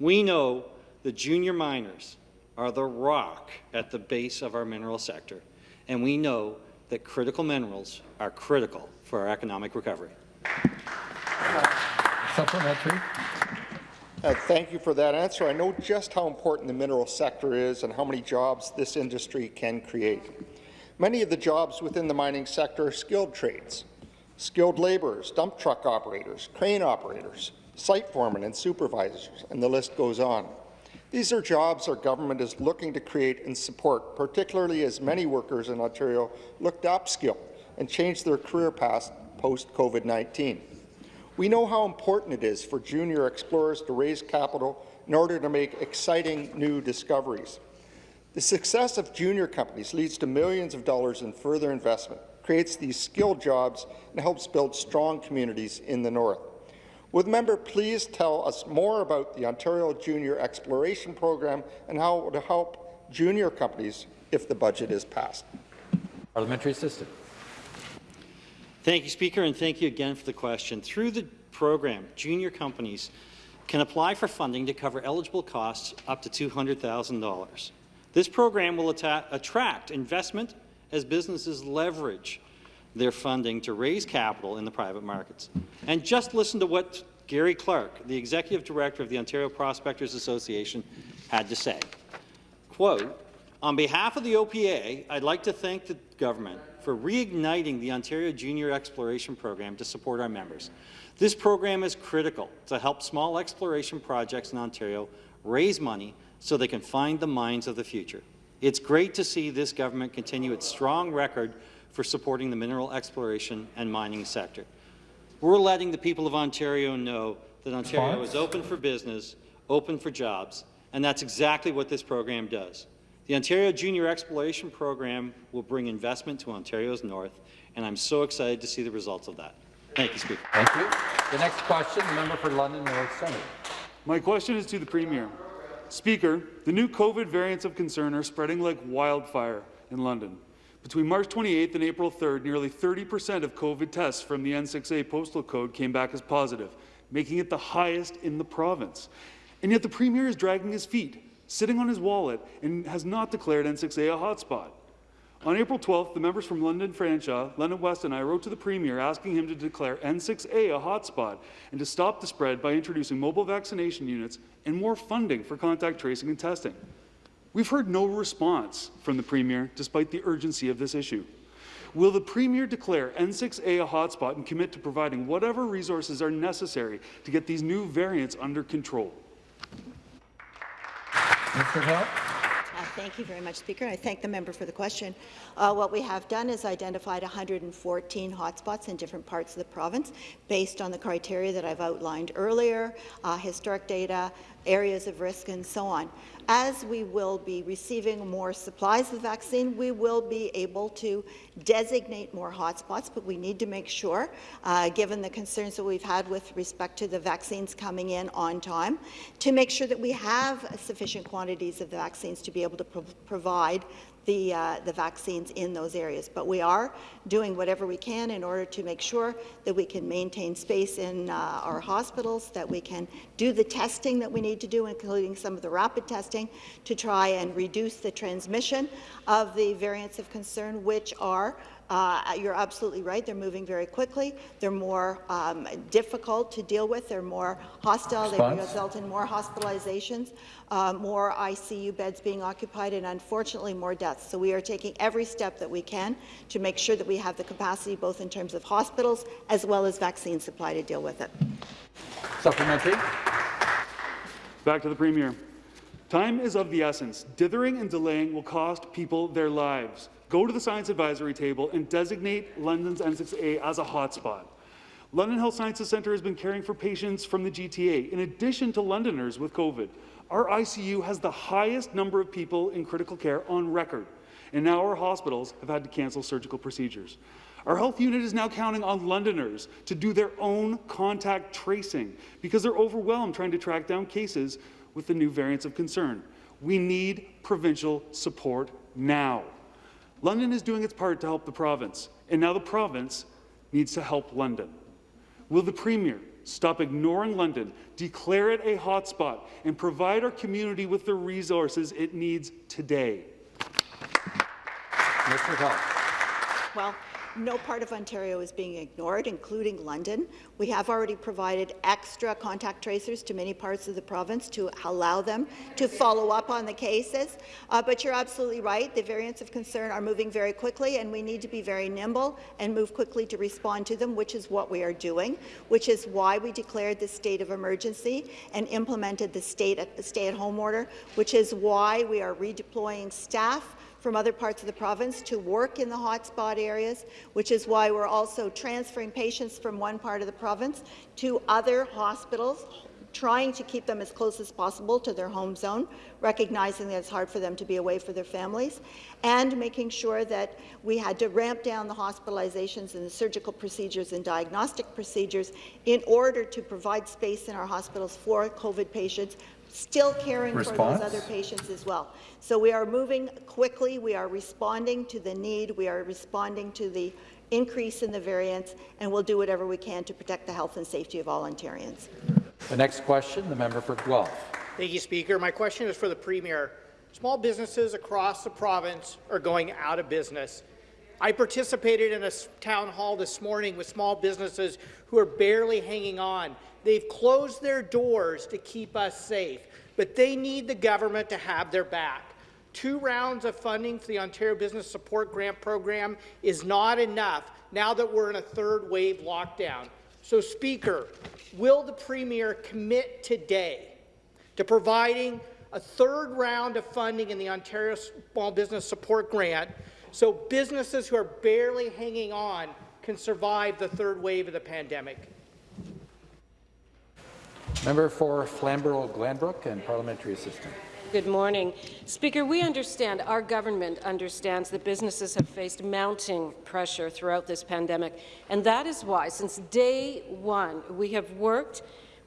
S15: We know the junior miners are the rock at the base of our mineral sector, and we know that critical minerals are critical for our economic recovery.
S1: Supplementary.
S6: Uh, thank you for that answer. I know just how important the mineral sector is and how many jobs this industry can create. Many of the jobs within the mining sector are skilled trades. Skilled labourers, dump truck operators, crane operators, site foremen and supervisors, and the list goes on. These are jobs our government is looking to create and support, particularly as many workers in Ontario look to upskill and change their career paths post-COVID-19. We know how important it is for junior explorers to raise capital in order to make exciting new discoveries. The success of junior companies leads to millions of dollars in further investment, creates these skilled jobs, and helps build strong communities in the north. Would the member please tell us more about the Ontario Junior Exploration Program and how it will help junior companies if the budget is passed?
S1: Parliamentary Assistant.
S15: Thank you, Speaker, and thank you again for the question. Through the program, junior companies can apply for funding to cover eligible costs up to $200,000. This program will attract investment as businesses leverage their funding to raise capital in the private markets. And just listen to what Gary Clark, the Executive Director of the Ontario Prospectors Association, had to say. Quote, on behalf of the OPA, I'd like to thank the government for reigniting the Ontario Junior Exploration Program to support our members. This program is critical to help small exploration projects in Ontario raise money so they can find the mines of the future. It's great to see this government continue its strong record for supporting the mineral exploration and mining sector. We're letting the people of Ontario know that Ontario is open for business, open for jobs, and that's exactly what this program does. The Ontario Junior Exploration Program will bring investment to Ontario's north, and I'm so excited to see the results of that. Thank you, Speaker.
S1: Thank you. The next question, the member for London North Centre.
S16: My question is to the Premier. Speaker, the new COVID variants of concern are spreading like wildfire in London. Between March 28th and April 3rd, nearly 30% of COVID tests from the N6A postal code came back as positive, making it the highest in the province. And yet the Premier is dragging his feet sitting on his wallet and has not declared N6A a hotspot. On April 12th, the members from London Fanshawe, London West and I wrote to the Premier asking him to declare N6A a hotspot and to stop the spread by introducing mobile vaccination units and more funding for contact tracing and testing. We've heard no response from the Premier despite the urgency of this issue. Will the Premier declare N6A a hotspot and commit to providing whatever resources are necessary to get these new variants under control?
S1: Mr. Hill.
S3: Thank you very much, Speaker. I thank the member for the question. Uh, what we have done is identified 114 hotspots in different parts of the province based on the criteria that I've outlined earlier, uh, historic data, areas of risk, and so on. As we will be receiving more supplies of vaccine, we will be able to designate more hotspots, but we need to make sure, uh, given the concerns that we've had with respect to the vaccines coming in on time, to make sure that we have sufficient quantities of the vaccines to be able to pro provide the, uh, the vaccines in those areas. But we are doing whatever we can in order to make sure that we can maintain space in uh, our hospitals, that we can do the testing that we need to do, including some of the rapid testing, to try and reduce the transmission of the variants of concern, which are uh, you're absolutely right. They're moving very quickly. They're more um, difficult to deal with. They're more hostile. Response. They result in more hospitalizations, uh, more ICU beds being occupied, and unfortunately more deaths. So we are taking every step that we can to make sure that we have the capacity, both in terms of hospitals as well as vaccine supply, to deal with it.
S1: Supplementary.
S16: Back to the Premier. Time is of the essence. Dithering and delaying will cost people their lives go to the science advisory table and designate London's N6A as a hotspot. London Health Sciences Centre has been caring for patients from the GTA, in addition to Londoners with COVID. Our ICU has the highest number of people in critical care on record, and now our hospitals have had to cancel surgical procedures. Our health unit is now counting on Londoners to do their own contact tracing because they're overwhelmed trying to track down cases with the new variants of concern. We need provincial support now. London is doing its part to help the province, and now the province needs to help London. Will the Premier stop ignoring London, declare it a hotspot, and provide our community with the resources it needs today?
S1: Mr. Hall.
S3: Well, no part of Ontario is being ignored, including London. We have already provided extra contact tracers to many parts of the province to allow them to follow up on the cases. Uh, but you're absolutely right. The variants of concern are moving very quickly, and we need to be very nimble and move quickly to respond to them, which is what we are doing, which is why we declared the state of emergency and implemented the state stay-at-home order, which is why we are redeploying staff from other parts of the province to work in the hotspot areas, which is why we're also transferring patients from one part of the province to other hospitals, trying to keep them as close as possible to their home zone, recognizing that it's hard for them to be away from their families, and making sure that we had to ramp down the hospitalizations and the surgical procedures and diagnostic procedures in order to provide space in our hospitals for COVID patients still caring
S1: Response?
S3: for those other patients as well. So we are moving quickly. We are responding to the need. We are responding to the increase in the variants, and we'll do whatever we can to protect the health and safety of all Ontarians.
S1: The next question, the member for Guelph.
S17: Thank you, Speaker. My question is for the Premier. Small businesses across the province are going out of business. I participated in a town hall this morning with small businesses who are barely hanging on. They've closed their doors to keep us safe, but they need the government to have their back. Two rounds of funding for the Ontario Business Support Grant Program is not enough now that we're in a third wave lockdown. So, Speaker, will the Premier commit today to providing a third round of funding in the Ontario Small Business Support Grant so businesses who are barely hanging on can survive the third wave of the pandemic?
S1: Member for Flamborough-Glanbrook and Parliamentary Assistant.
S18: Good morning. Speaker, we understand, our government understands that businesses have faced mounting pressure throughout this pandemic, and that is why, since day one, we have worked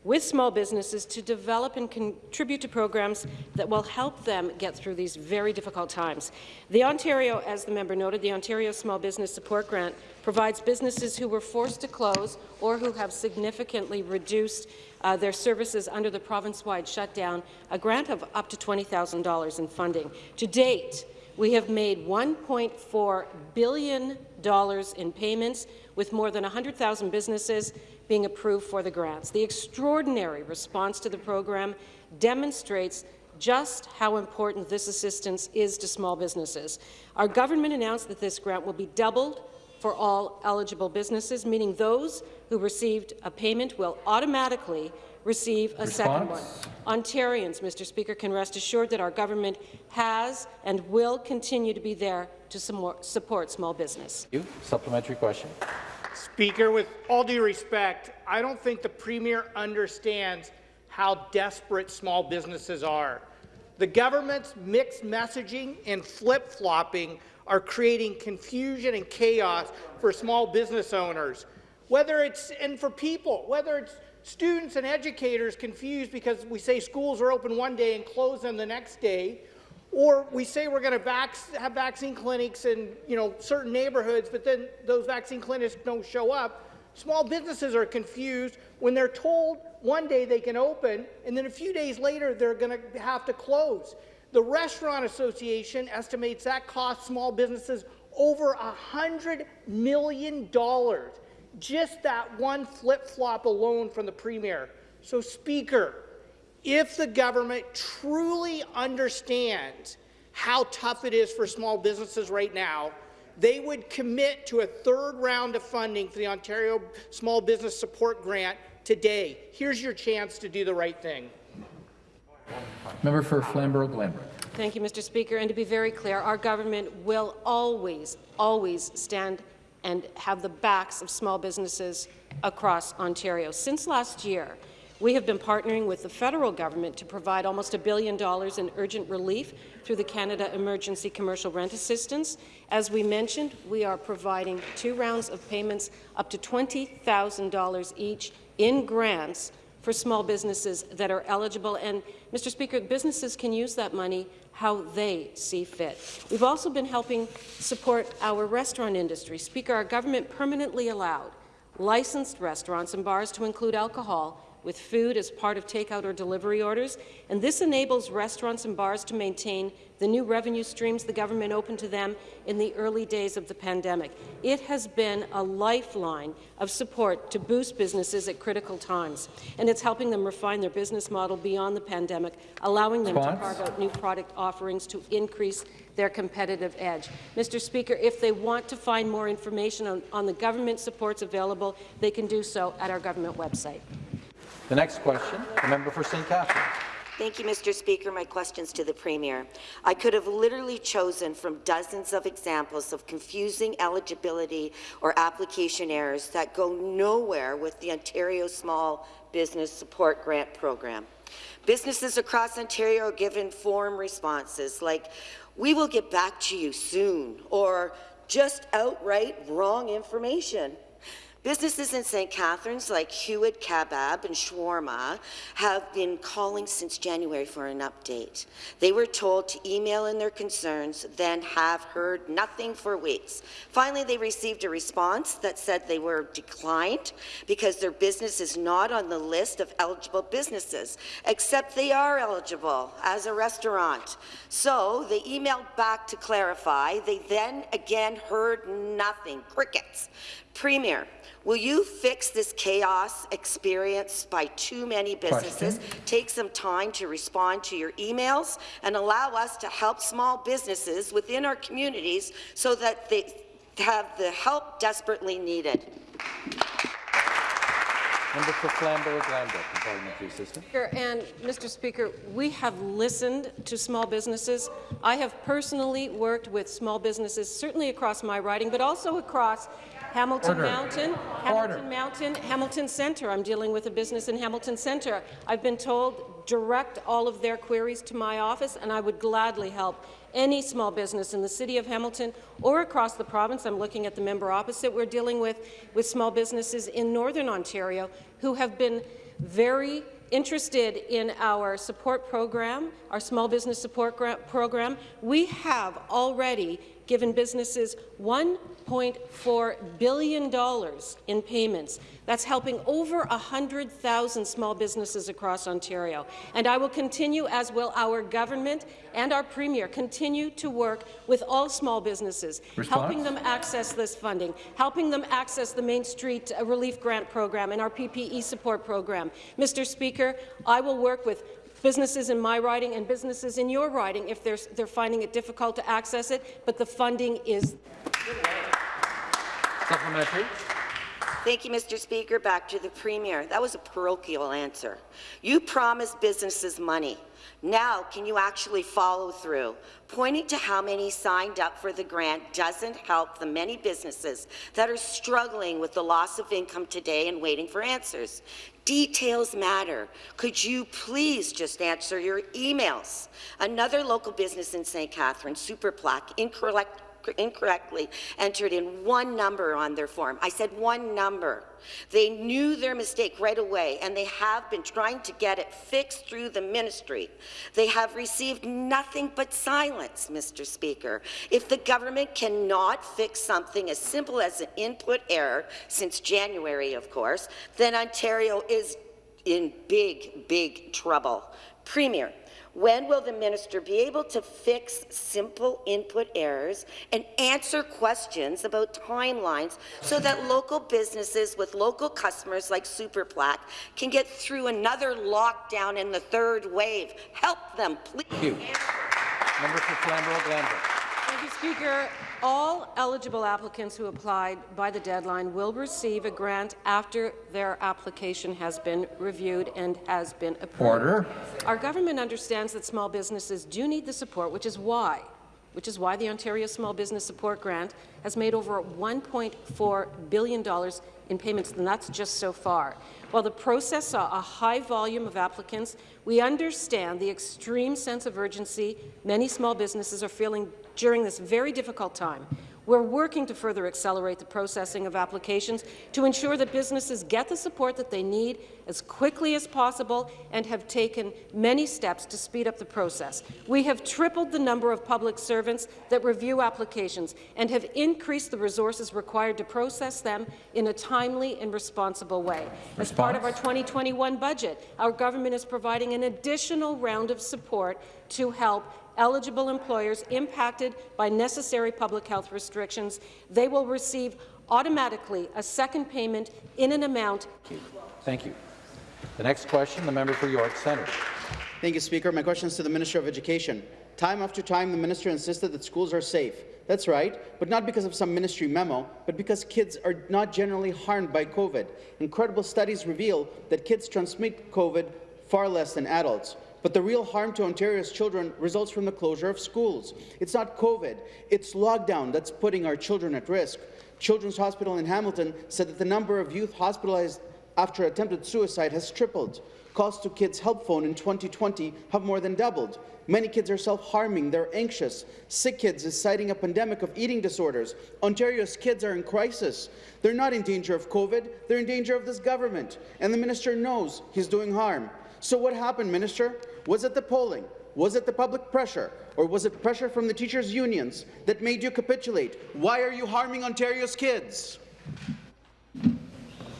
S18: with small businesses to develop and contribute to programs that will help them get through these very difficult times. The Ontario, as the member noted, the Ontario Small Business Support Grant provides businesses who were forced to close or who have significantly reduced uh, their services under the province-wide shutdown a grant of up to $20,000 in funding. To date, we have made $1.4 billion in payments with more than 100,000 businesses being approved for the grants. The extraordinary response to the program demonstrates just how important this assistance is to small businesses. Our government announced that this grant will be doubled for all eligible businesses, meaning those who received a payment will automatically receive a Response? second one. Ontarians, Mr. Speaker, can rest assured that our government has and will continue to be there to support small business.
S1: You. Supplementary question.
S17: Speaker, with all due respect, I don't think the Premier understands how desperate small businesses are. The government's mixed messaging and flip-flopping are creating confusion and chaos for small business owners. Whether it's, and for people, whether it's students and educators confused because we say schools are open one day and close them the next day, or we say we're going to vac have vaccine clinics in you know, certain neighborhoods, but then those vaccine clinics don't show up. Small businesses are confused when they're told one day they can open, and then a few days later they're going to have to close. The Restaurant Association estimates that costs small businesses over $100 million. Just that one flip-flop alone from the Premier. So, Speaker, if the government truly understands how tough it is for small businesses right now, they would commit to a third round of funding for the Ontario Small Business Support Grant today. Here's your chance to do the right thing.
S1: Member for Flamborough-Glanbrook.
S18: Thank you, Mr. Speaker. And to be very clear, our government will always, always stand and have the backs of small businesses across Ontario. Since last year, we have been partnering with the federal government to provide almost a billion dollars in urgent relief through the Canada Emergency Commercial Rent Assistance. As we mentioned, we are providing two rounds of payments up to $20,000 each in grants for small businesses that are eligible. And, Mr. Speaker, businesses can use that money how they see fit. We've also been helping support our restaurant industry. Speaker, our government permanently allowed licensed restaurants and bars to include alcohol with food as part of takeout or delivery orders, and this enables restaurants and bars to maintain the new revenue streams the government opened to them in the early days of the pandemic. It has been a lifeline of support to boost businesses at critical times, and it's helping them refine their business model beyond the pandemic, allowing them
S1: Response?
S18: to carve out new product offerings to increase their competitive edge. Mr. Speaker, if they want to find more information on, on the government supports available, they can do so at our government website.
S1: The next question, the member for St. Catharines.
S19: Thank you, Mr. Speaker. My question's to the Premier. I could have literally chosen from dozens of examples of confusing eligibility or application errors that go nowhere with the Ontario Small Business Support Grant Program. Businesses across Ontario are given form responses like, we will get back to you soon, or just outright wrong information. Businesses in St. Catharines like Hewitt Kebab and Shawarma have been calling since January for an update. They were told to email in their concerns, then have heard nothing for weeks. Finally, they received a response that said they were declined because their business is not on the list of eligible businesses, except they are eligible as a restaurant. So they emailed back to clarify. They then again heard nothing, crickets. Premier, will you fix this chaos experienced by too many businesses? Take some time to respond to your emails and allow us to help small businesses within our communities so that they have the help desperately needed.
S1: Member for Flamborough-Glanbrook, Parliamentary Assistant.
S18: And Mr. Speaker, we have listened to small businesses. I have personally worked with small businesses, certainly across my riding, but also across Hamilton
S1: Order.
S18: Mountain, Hamilton Mountain, Hamilton Centre. I'm dealing with a business in Hamilton Centre. I've been told direct all of their queries to my office, and I would gladly help any small business in the City of Hamilton or across the province. I'm looking at the member opposite. We're dealing with, with small businesses in Northern Ontario who have been very interested in our support program, our small business support program. We have already given businesses $1.4 billion in payments. That's helping over 100,000 small businesses across Ontario. And I will continue, as will our government and our Premier, continue to work with all small businesses,
S1: Response?
S18: helping them access this funding, helping them access the Main Street uh, Relief Grant Program and our PPE support program. Mr. Speaker, I will work with businesses in my riding and businesses in your riding if they're, they're finding it difficult to access it, but the funding is
S1: Supplementary.
S19: Thank you, Mr. Speaker. Back to the Premier. That was a parochial answer. You promised businesses money. Now, can you actually follow through? Pointing to how many signed up for the grant doesn't help the many businesses that are struggling with the loss of income today and waiting for answers. Details matter. Could you please just answer your emails? Another local business in St. Catherine, Superplaque, incorrect incorrectly entered in one number on their form. I said one number. They knew their mistake right away, and they have been trying to get it fixed through the ministry. They have received nothing but silence, Mr. Speaker. If the government cannot fix something as simple as an input error, since January, of course, then Ontario is in big, big trouble. Premier, when will the minister be able to fix simple input errors and answer questions about timelines so that local businesses with local customers like Superplaque can get through another lockdown in the third wave? Help them, please.
S1: Thank you. Member for Flamborough-Glanbrook.
S18: Thank you, Speaker. All eligible applicants who applied by the deadline will receive a grant after their application has been reviewed and has been approved.
S1: Order.
S18: Our government understands that small businesses do need the support, which is why which is why the Ontario Small Business Support Grant has made over $1.4 billion in payments, and that's just so far. While the process saw a high volume of applicants, we understand the extreme sense of urgency many small businesses are feeling during this very difficult time. We're working to further accelerate the processing of applications to ensure that businesses get the support that they need as quickly as possible and have taken many steps to speed up the process. We have tripled the number of public servants that review applications and have increased the resources required to process them in a timely and responsible way. As part of our 2021 budget, our government is providing an additional round of support to help eligible employers impacted by necessary public health restrictions. They will receive automatically a second payment in an amount.
S1: Thank you. The next question, the member for York Centre.
S20: Thank you, Speaker. My question is to the Minister of Education. Time after time, the minister insisted that schools are safe. That's right, but not because of some ministry memo, but because kids are not generally harmed by COVID. Incredible studies reveal that kids transmit COVID far less than adults. But the real harm to Ontario's children results from the closure of schools. It's not COVID, it's lockdown that's putting our children at risk. Children's Hospital in Hamilton said that the number of youth hospitalized after attempted suicide has tripled. Calls to Kids Help Phone in 2020 have more than doubled. Many kids are self-harming, they're anxious. Sick Kids is citing a pandemic of eating disorders. Ontario's kids are in crisis. They're not in danger of COVID, they're in danger of this government. And the minister knows he's doing harm. So what happened, Minister? Was it the polling? Was it the public pressure? Or was it pressure from the teachers' unions that made you capitulate? Why are you harming Ontario's kids?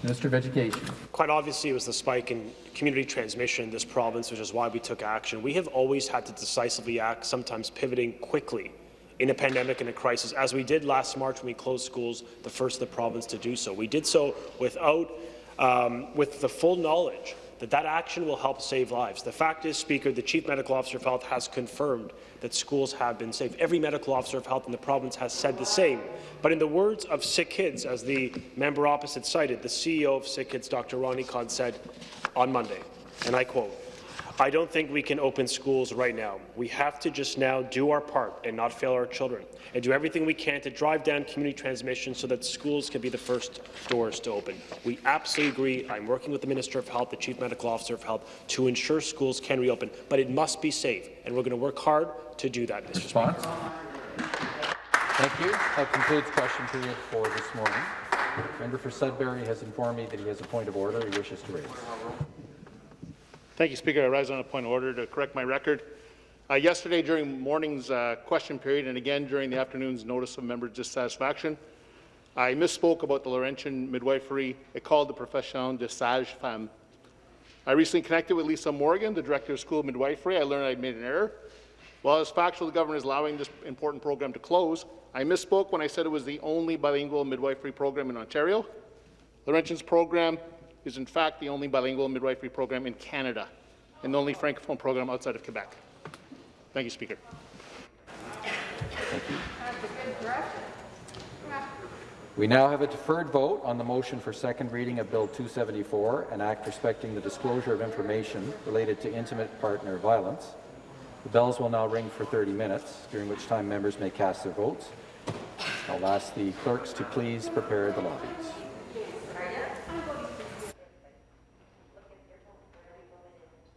S1: Minister of Education.
S14: Quite obviously, it was the spike in community transmission in this province, which is why we took action. We have always had to decisively act, sometimes pivoting quickly in a pandemic and a crisis, as we did last March when we closed schools, the first of the province to do so. We did so without, um, with the full knowledge that that action will help save lives. The fact is, Speaker, the Chief Medical Officer of Health has confirmed that schools have been safe. Every medical officer of health in the province has said the same. But in the words of Sick Kids, as the member opposite cited, the CEO of Sick Kids, Dr. Ronnie Cohn, said on Monday, and I quote, I don't think we can open schools right now. We have to just now do our part and not fail our children and do everything we can to drive down community transmission so that schools can be the first doors to open. We absolutely agree. I'm working with the Minister of Health, the Chief Medical Officer of Health, to ensure schools can reopen, but it must be safe, and we're going to work hard to do that, Mr.
S1: Response? Thank you. That concludes question period for this morning. Member for Sudbury has informed me that he has a point of order he wishes to raise.
S10: Thank you, Speaker. I rise on a point of order to correct my record. Uh, yesterday, during morning's uh, question period, and again during the afternoon's notice of member dissatisfaction, I misspoke about the Laurentian midwifery. It called the Profession de Sage Femme. I recently connected with Lisa Morgan, the Director of School of Midwifery. I learned I'd made an error. While it's factual the government is allowing this important program to close, I misspoke when I said it was the only bilingual midwifery program in Ontario. Laurentian's program is in fact the only bilingual midwifery program in Canada and the only francophone program outside of Quebec. Thank you, Speaker.
S1: Thank you. We now have a deferred vote on the motion for second reading of Bill 274, an act respecting the disclosure of information related to intimate partner violence. The bells will now ring for 30 minutes, during which time members may cast their votes. I'll ask the clerks to please prepare the lobbies.